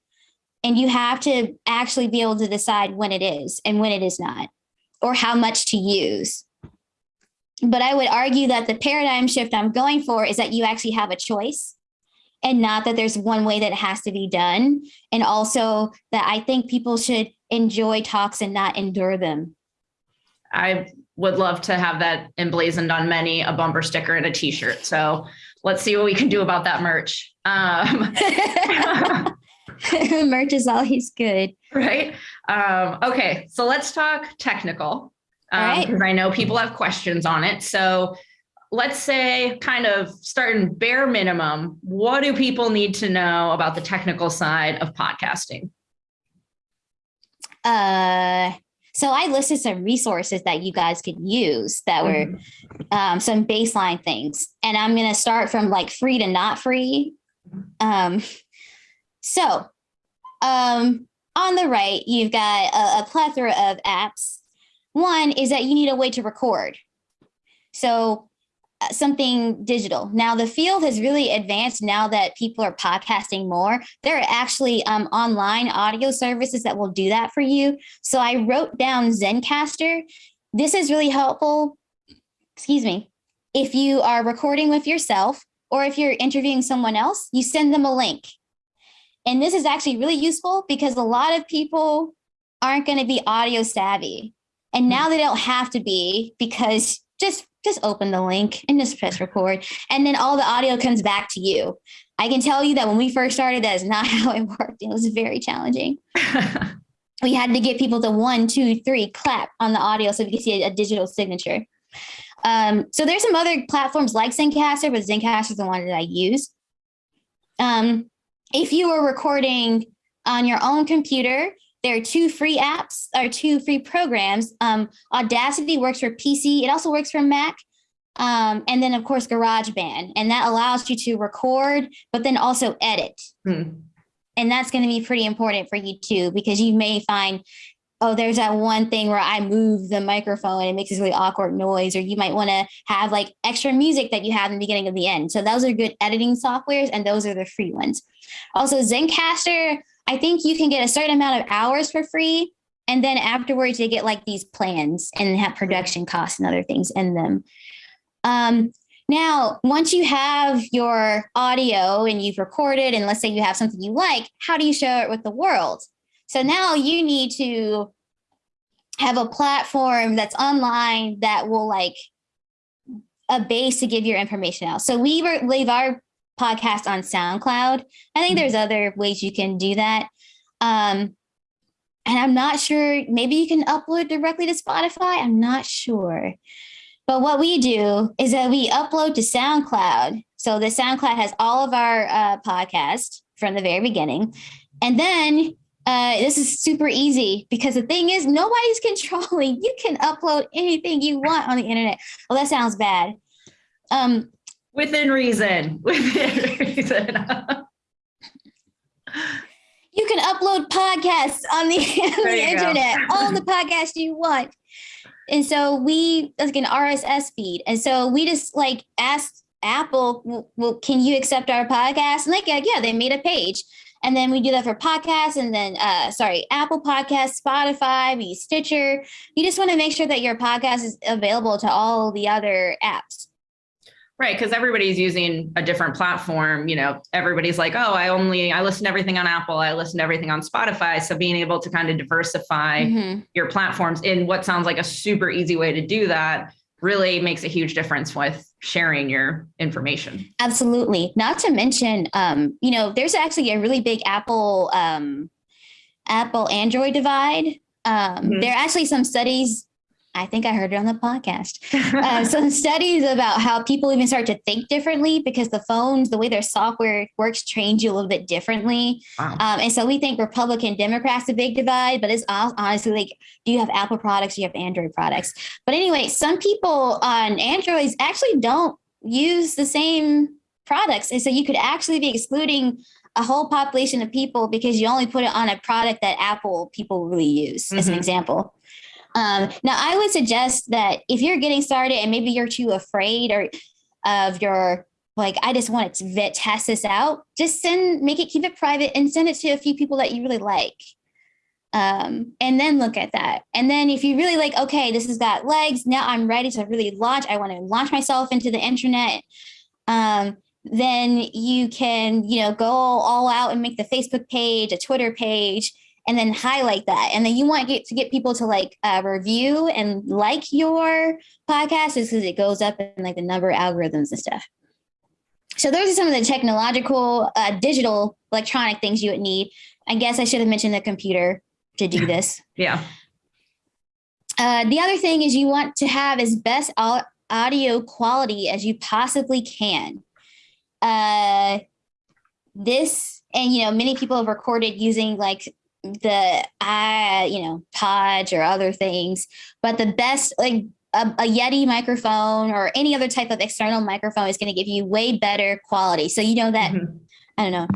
and you have to actually be able to decide when it is and when it is not or how much to use. But i would argue that the paradigm shift i'm going for is that you actually have a choice and not that there's one way that it has to be done and also that i think people should enjoy talks and not endure them I would love to have that emblazoned on many a bumper sticker and a t-shirt. So let's see what we can do about that merch. Um, [LAUGHS] merch is always good right. Um, okay. So let's talk technical. Um, right. because I know people have questions on it. So let's say kind of starting bare minimum, what do people need to know about the technical side of podcasting? uh so i listed some resources that you guys could use that were um, some baseline things. And i'm going to start from like free to not free. Um, so um, on the right you've got a, a plethora of apps. One is that you need a way to record. So something digital. Now the field has really advanced now that people are podcasting more. There are actually um, online audio services that will do that for you. So i wrote down Zencastr. This is really helpful. Excuse me, if you are recording with yourself or if you're interviewing someone else, you send them a link. And this is actually really useful because a lot of people aren't going to be audio savvy. And now they don't have to be because just just open the link and just press record and then all the audio comes back to you. I can tell you that when we first started that is [LAUGHS] not how it worked. It was very challenging. [LAUGHS] We had to get people to one, two, three clap on the audio so we could see a, a digital signature. Um, so there's some other platforms like Zencastr, but Zencastr is the one that I use. Um, if you are recording on your own computer, there are two free apps or two free programs. Um, Audacity works for PC. It also works for Mac. Um, and then of course GarageBand, and that allows you to record, but then also edit. Hmm. And that's going to be pretty important for you too, because you may find oh, there's that one thing where I move the microphone and it makes this really awkward noise, or you might want to have like extra music that you have in the beginning of the end. So those are good editing softwares, and those are the free ones. Also, Zencastr, I think you can get a certain amount of hours for free. And then afterwards, you get like these plans and have production costs and other things in them. Um, now, once you have your audio and you've recorded, and let's say you have something you like, how do you share it with the world? So now you need to have a platform that's online that will like a base to give your information out. So we leave our podcast on SoundCloud. I think there's other ways you can do that. Um, and I'm not sure, maybe you can upload directly to Spotify. I'm not sure. But what we do is that we upload to SoundCloud. So the SoundCloud has all of our uh, podcasts from the very beginning. And then uh, this is super easy because the thing is, nobody's [LAUGHS] controlling. You can upload anything you want on the internet. Well, that sounds bad. Um, Within reason. [LAUGHS] Within reason. you can upload podcasts on the, [LAUGHS] on the internet, all the podcasts you want. And so we like an RSS feed. And so we just like asked Apple, well, can you accept our podcast? And like, yeah, yeah, they made a page. And then we do that for podcasts and then, uh, sorry, Apple Podcasts, Spotify, we Stitcher. You just want to make sure that your podcast is available to all the other apps. Right, because everybody's using a different platform. You know, everybody's like, oh, I only I listen to everything on Apple, I listen to everything on Spotify. So being able to kind of diversify mm-hmm. your platforms in what sounds like a super easy way to do that really makes a huge difference with sharing your information. Absolutely. Not to mention, um, you know, there's actually a really big Apple um, Apple Android divide. Um, mm-hmm. There are actually some studies I think I heard it on the podcast. [LAUGHS] Uh, some studies about how people even start to think differently because the phones, the way their software works, trains you a little bit differently. Wow. Um, and so we think Republican Democrats a big divide, but it's honestly like, do you have Apple products? Do you have Android products? But anyway, some people on Androids actually don't use the same products, and so you could actually be excluding a whole population of people because you only put it on a product that Apple people really use, mm-hmm. as an mm-hmm. example. Um, now, I would suggest that if you're getting started and maybe you're too afraid or of your like, I just want to vet, test this out, just send, make it, keep it private and send it to a few people that you really like. Um, and then look at that. And then if you really like, okay, this has got legs, now I'm ready to really launch. I want to launch myself into the internet. Um, then you can, you know, go all out and make the Facebook page, a Twitter page, and then highlight that. And then you want to get to get people to like uh, review and like your podcast is because it goes up in like the number of algorithms and stuff. So those are some of the technological, uh, digital, electronic things you would need. I guess I should have mentioned the computer to do [LAUGHS] this. yeah. Uh, the other thing is you want to have as best audio quality as you possibly can. Uh, this and you know many people have recorded using like the i you know Podge or other things, but the best like a, a, Yeti microphone or any other type of external microphone is going to give you way better quality. So you know that mm-hmm. I don't know,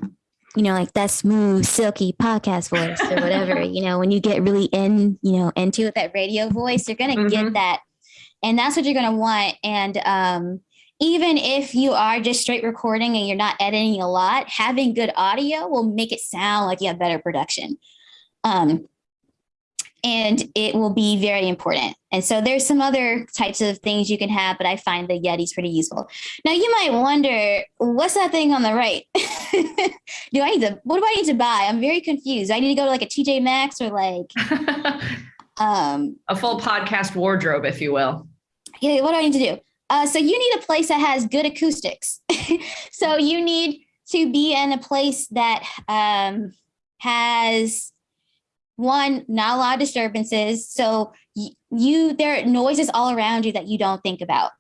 you know, like that smooth, silky podcast voice or whatever. [LAUGHS] you know, when you get really in, you know, into it, that radio voice, you're going to mm-hmm. get that, and that's what you're going to want. And um, even if you are just straight recording and you're not editing a lot, having good audio will make it sound like you have better production. Um, and it will be very important. And so there's some other types of things you can have, but I find the Yeti's pretty useful. Now you might wonder, what's that thing on the right? [LAUGHS] do I need to, what do I need to buy? I'm very confused. I need to go to like a TJ Maxx or like [LAUGHS] um, a full podcast wardrobe, if you will. Yeah, what do I need to do? Uh, so you need a place that has good acoustics. [LAUGHS] so you need to be in a place that um, has one, not a lot of disturbances. So you, there are noises all around you that you don't think about.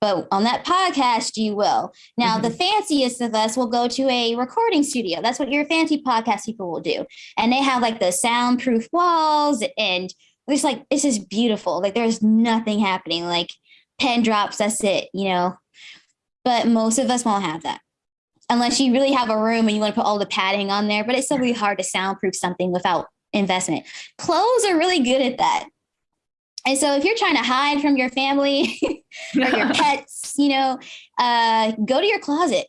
But on that podcast, you will. Now, mm-hmm. the fanciest of us will go to a recording studio. That's what your fancy podcast people will do. And they have like the soundproof walls and it's like, this is beautiful. Like there's nothing happening. Like pen drops, that's it, you know. But most of us won't have that unless you really have a room and you want to put all the padding on there. But it's still really hard to soundproof something without investment. Clothes are really good at that. And so if you're trying to hide from your family [LAUGHS] or your [LAUGHS] pets, you know, uh, go to your closet.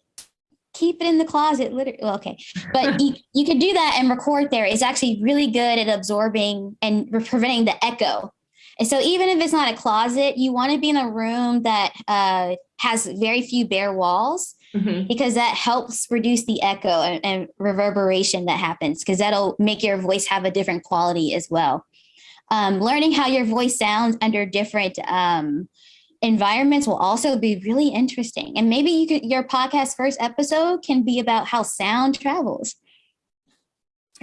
Keep it in the closet. Literally, well, okay, but you, [LAUGHS] you could do that and record there. It's actually really good at absorbing and preventing the echo. And so even if it's not a closet, you want to be in a room that uh, has very few bare walls Mhm. because that helps reduce the echo and, and reverberation that happens because that'll make your voice have a different quality as well. Um, learning how your voice sounds under different um, environments will also be really interesting. And maybe you could your podcast first episode can be about how sound travels.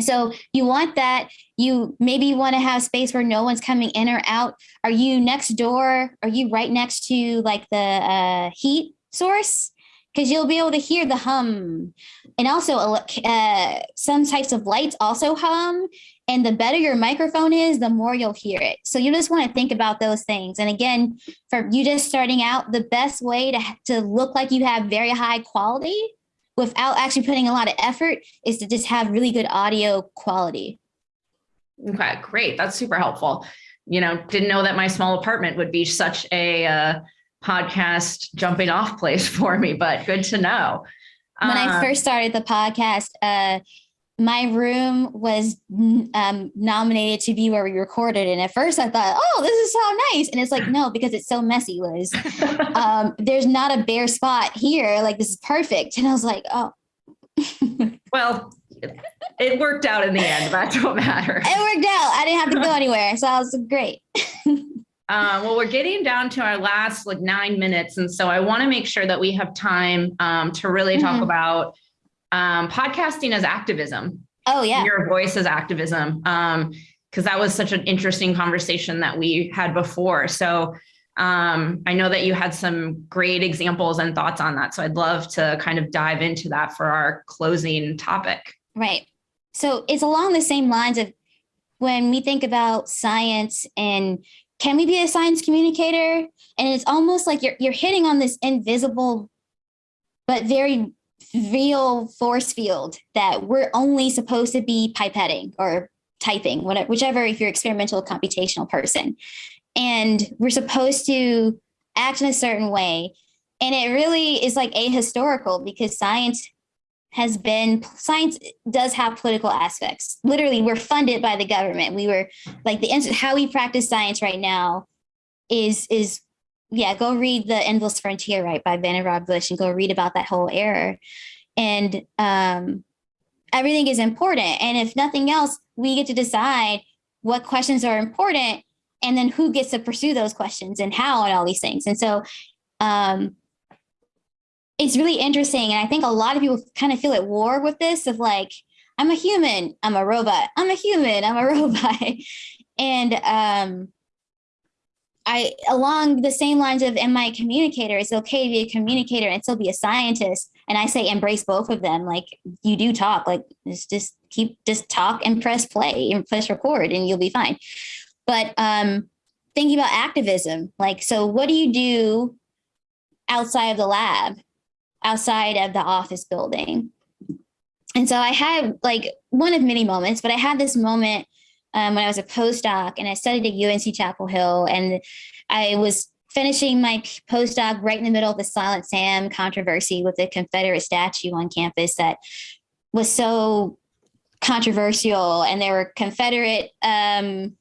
So you want that. You maybe want to have space where no one's coming in or out. Are you next door? Are you right next to like the uh, heat source? Because you'll be able to hear the hum. And also, uh, some types of lights also hum. And the better your microphone is, the more you'll hear it. So you just want to think about those things. And again, for you just starting out, the best way to, to look like you have very high quality without actually putting a lot of effort is to just have really good audio quality. Okay, great. That's super helpful. You know, didn't know that my small apartment would be such a uh, podcast jumping off place [LAUGHS] for me, but good to know. When I Um, first started the podcast, uh, my room was um, nominated to be where we recorded. And at first I thought, oh, this is so nice. And it's like, no, because it's so messy, Liz. [LAUGHS] Um, there's not a bare spot here. Like, this is perfect. And I was like, oh, [LAUGHS] well, it worked out in the end. That don't matter. it worked out. I didn't have to go anywhere. So I was great. Uh, well, we're getting down to our last like nine minutes. And so I want to make sure that we have time um, to really talk Mhm. about um, podcasting as activism, Oh, yeah. your voice as activism, because that was such an interesting conversation that we had before. So um, I know that you had some great examples and thoughts on that. So I'd love to kind of dive into that for our closing topic. Right. So it's along the same lines of when we think about science and can we be a science communicator? And it's almost like you're you're hitting on this invisible but very real force field that we're only supposed to be pipetting or typing, whatever, whichever if you're experimental computational person. And we're supposed to act in a certain way. And it really is like ahistorical because science has been science does have political aspects. Literally, we're funded by the government. We were like the how we practice science right now is is yeah. Go read the Endless Frontier right by Vannevar Bush and go read about that whole era. And um, everything is important. And if nothing else, we get to decide what questions are important and then who gets to pursue those questions and how and all these things. And so um, it's really interesting. And I think a lot of people kind of feel at war with this of like, I'm a human, I'm a robot, I'm a human, I'm a [LAUGHS] robot. and um, I, along the same lines of, am I a communicator? It's okay to be a communicator and still be a scientist. And I say embrace both of them. Like you do talk, like just, just keep, just talk and press play and press record and you'll be fine. But um, thinking about activism, like, so what do you do outside of the lab? Outside of the office building. And so I had like one of many moments, but I had this moment um, when I was a postdoc and I studied at UNC Chapel Hill and I was finishing my postdoc right in the middle of the Silent Sam controversy with the Confederate statue on campus that was so controversial and there were Confederate um,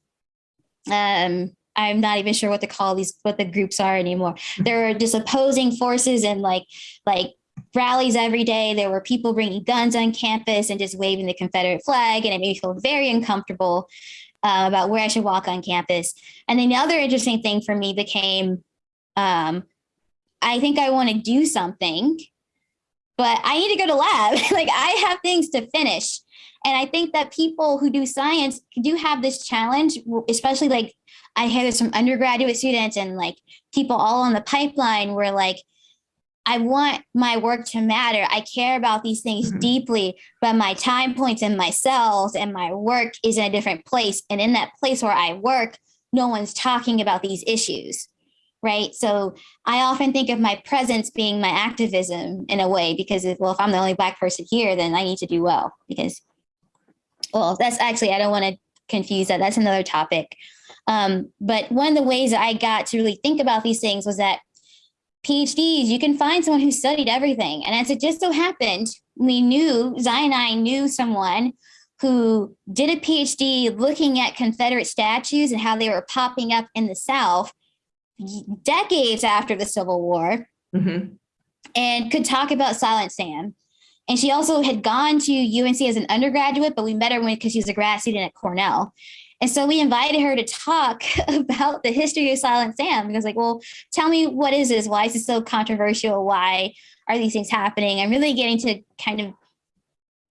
um, I'm not even sure what to call these, what the groups are anymore. There were just opposing forces and like, like rallies every day. There were people bringing guns on campus and just waving the Confederate flag. And it made me feel very uncomfortable uh, about where I should walk on campus. And then the other interesting thing for me became, um, I think I want to do something, but I need to go to lab. [LAUGHS] like I have things to finish. And I think that people who do science do have this challenge, especially like I hear there's some undergraduate students and like people all on the pipeline where like, I want my work to matter. I care about these things Mhm. deeply, but my time points and my cells and my work is in a different place. And in that place where I work, no one's talking about these issues. Right. So I often think of my presence being my activism in a way, because if, well, if I'm the only Black person here, then I need to do well because, well, that's actually, I don't want to confuse that. That's another topic. Um, but one of the ways that I got to really think about these things was that PhDs, you can find someone who studied everything. And as it just so happened, we knew, Xine and I knew someone who did a PhD looking at Confederate statues and how they were popping up in the South decades after the Civil War Mhm. and could talk about Silent Sam. And she also had gone to UNC as an undergraduate, but we met her when because she was a grad student at Cornell. And so we invited her to talk [LAUGHS] about the history of Silent Sam because, like, well, tell me what is this? Why is this so controversial? Why are these things happening? I'm really getting to kind of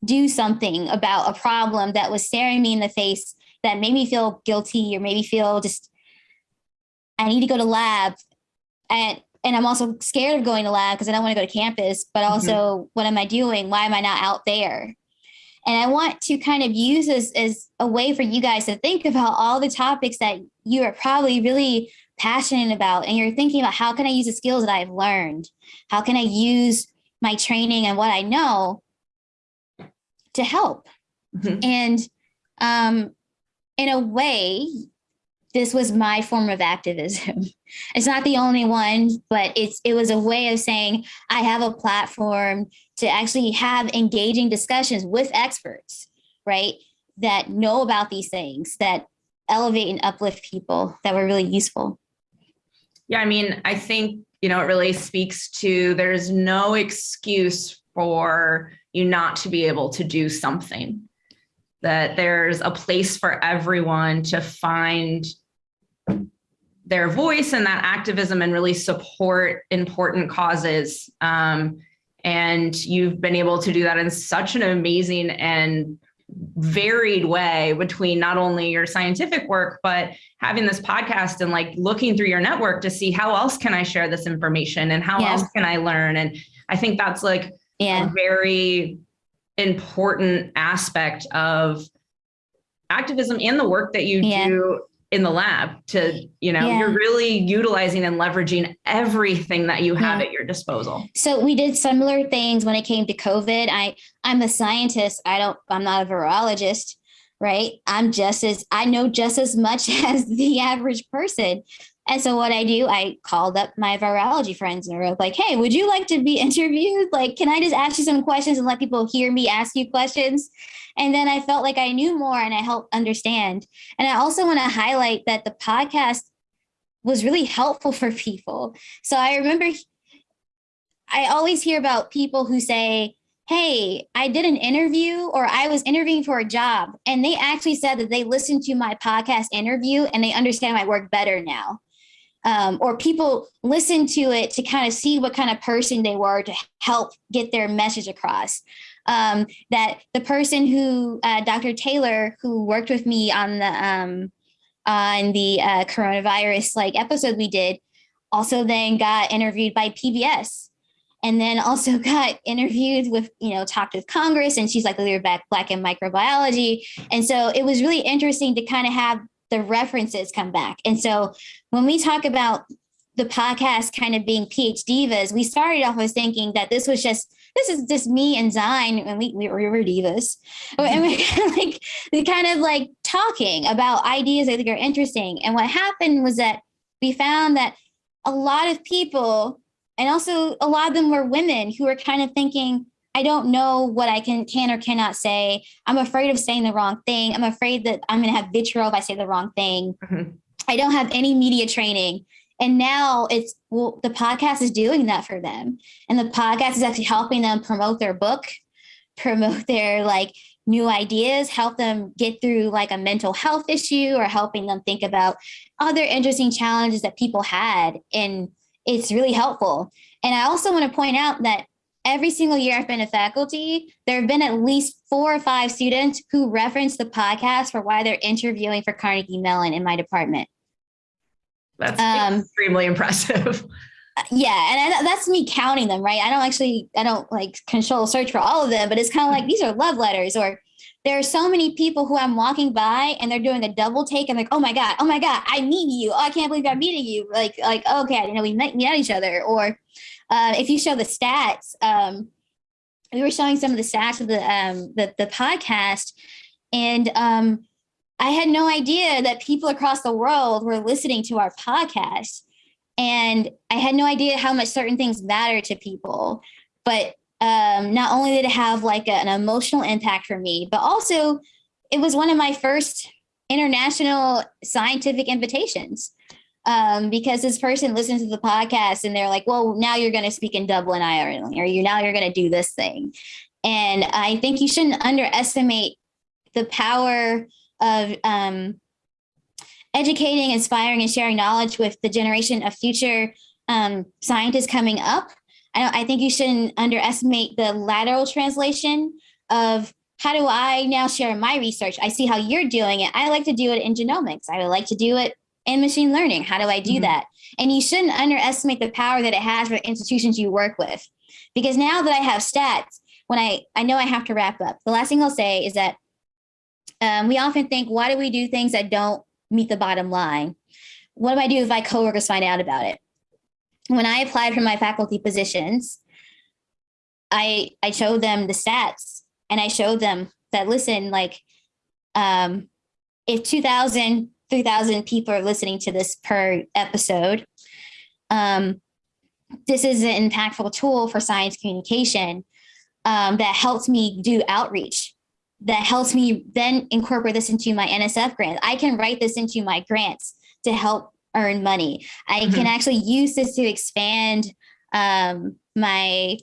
do something about a problem that was staring me in the face that made me feel guilty or made me feel just I need to go to lab and and I'm also scared of going to lab because I don't want to go to campus, but mm-hmm. also what am I doing? Why am I not out there? And I want to kind of use this as a way for you guys to think about all the topics that you are probably really passionate about. And you're thinking about how can I use the skills that I've learned? How can I use my training and what I know to help? Mhm. And um, in a way, this was my form of activism. [LAUGHS] It's not the only one, but it's it was a way of saying I have a platform to actually have engaging discussions with experts, right? That know about these things, that elevate and uplift people that were really useful. Yeah, I mean, I think, you know, it really speaks to there's no excuse for you not to be able to do something. That there's a place for everyone to find their voice and that activism and really support important causes. Um, and you've been able to do that in such an amazing and varied way between not only your scientific work, but having this podcast and like looking through your network to see how else can I share this information and how Yeah. else can I learn. And I think that's like Yeah. a very important aspect of activism and the work that you Yeah. do in the lab to, you know, Yeah. you're really utilizing and leveraging everything that you have Yeah. at your disposal. So we did similar things when it came to COVID. I I'm a scientist. I don't I'm not a virologist, right? I'm just as I know just as much [LAUGHS] as the average person. And so what I do, I called up my virology friends and were like, "Hey, would you like to be [LAUGHS] interviewed? Like, can I just ask you some questions and let people hear me ask you questions?" And then I felt like I knew more and I helped understand. And I also want to highlight that the podcast was really helpful [LAUGHS] for people. So I remember I always hear about people who say, Hey, I did an interview or I was interviewing for a job. And they actually said that they listened to my podcast interview and they understand my work better now. Um, or people listen to it to kind of see what kind of person they were to help get their message across. Um, that the person who, uh, Dr. Taylor, who worked with me on the um, on the uh, coronavirus like episode we did, also then got interviewed by PBS and then also [LAUGHS] got interviewed with you know talked with congress and she's like the leader of black, black in microbiology and so it was really interesting to kind of have the references come back and so when we talk about the podcast kind of being phd divas we started off with thinking that this was just this is just me and Xine, and we, we were [LAUGHS] divas. And we kind of like we kind of like talking about ideas I think are interesting. And what happened was that we found that a lot of people and also a lot of them were women who were kind of thinking i don't know what i can can or cannot say i'm afraid of saying the wrong thing i'm afraid that i'm going to have vitriol if i say the wrong thing Mhm. i don't have any media training and now it's well the podcast is doing that for them. And the podcast is actually helping them promote their book promote their like new ideas help them get through like a mental health issue or helping them think about other interesting challenges that people had. And it's really helpful. And i also want to point out that every single year i've been a faculty there have been at least four or five students who reference the podcast for why they're interviewing for carnegie mellon in my department That's Um, extremely impressive. [LAUGHS] yeah and I, that's me counting them right? I don't actually i don't like control search for all of them but it's kind of like these are love letters or there are so many people who i'm walking by and they're doing a double take and like oh my god oh my god i meet you. Oh, i can't believe i'm meeting you. Like like okay i didn't know we met, met each other. Or uh, if you show the stats um, we were showing some of the stats of the um, the, the podcast and um, I had no idea that people across the world were listening to our podcast. And I had no idea how much certain things matter to people. But um, not only did it have like a- an emotional impact for me, but also it was one of my first international scientific invitations. Um, because this person listens to the podcast and they're like, well, now you're going to speak in Dublin, Ireland, or you now you're going to do this thing. And I think you shouldn't underestimate the power of um, educating, inspiring, and sharing knowledge with the generation of future um, scientists coming up. I, I think you shouldn't underestimate the lateral translation of how do I now share my research? I see how you're doing it. I like to do it in genomics. I would like to do it in machine learning. How do I do Mhm. that? And you shouldn't underestimate the power that it has for institutions you work with. Because now that I have stats, when I, I know I have to wrap up, the last thing I'll say is that um, we often think, why do we do things that don't meet the bottom line? What do I do if my coworkers find out about it? When I applied for my faculty positions, I I showed them the stats and I showed them that listen, like um, if 2,000, 3,000 people are listening to this per episode, um, this is an impactful tool for science communication um, that helps me do outreach that helps me then incorporate this into my NSF grant. I can write this into my grants to help earn money. I can actually use this to expand um, my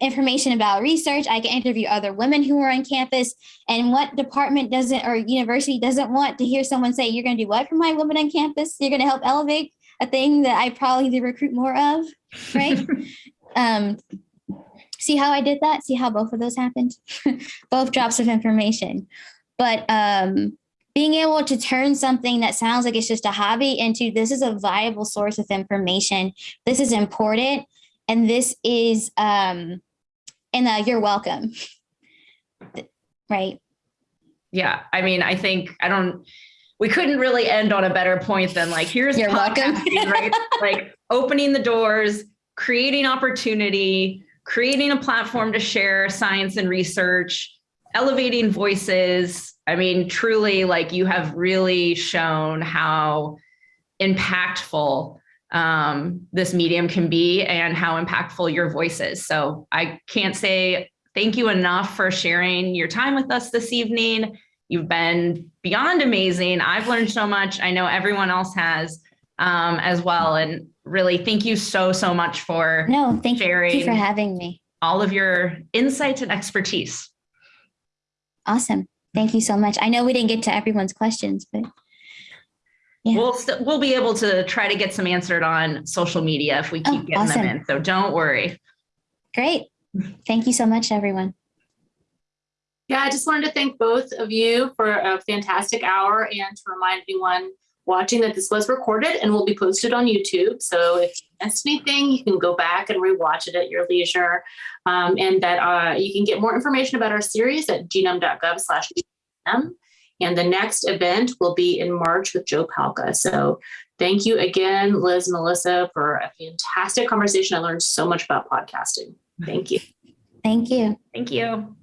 information about research. I can interview other women who are on campus. And what department doesn't or university doesn't want to hear someone say, "You're going to do what for my women on campus? You're going to help elevate a thing that I probably need to recruit more of." Right? [LAUGHS] um, see how I did that? See how both of those happened? [LAUGHS] both drops of information. But um, being able to turn something that sounds like it's just a hobby into this is a viable source of information. This is important. And this is, um, and uh, you're welcome. [LAUGHS] Right. Yeah, I mean, I think I don't. We couldn't really end on a better point than like here's You're welcome. right? [LAUGHS] like opening the doors, creating opportunity, creating a platform to share science and research, elevating voices. I mean, truly, like you have really shown how impactful um, this medium can be and how impactful your voice is. So I can't say thank you enough for sharing your time with us this evening. You've been beyond amazing. I've learned so much. I know everyone else has um, as well. And really, thank you so, so much for No, thank you sharing for having me. all of your insights and expertise. Awesome. Thank you so much. I know we didn't get to everyone's questions, but Yeah. We'll st- we'll be able to try to get some answered on social media if we oh, keep Oh, getting awesome. them in. So don't worry. great. Thank you so much, everyone. Yeah, I just wanted to thank both of you for a fantastic hour and to remind anyone watching that this was recorded and will be posted on YouTube. So if you missed anything, you can go back and rewatch it at your leisure. Um, and that uh, you can get more information about our series at genome.gov slash genome. And the next event will be in March with Joe Palca. So thank you again, Liz Melissa, for a fantastic conversation. I learned so much about podcasting. Thank you. Thank you. Thank you.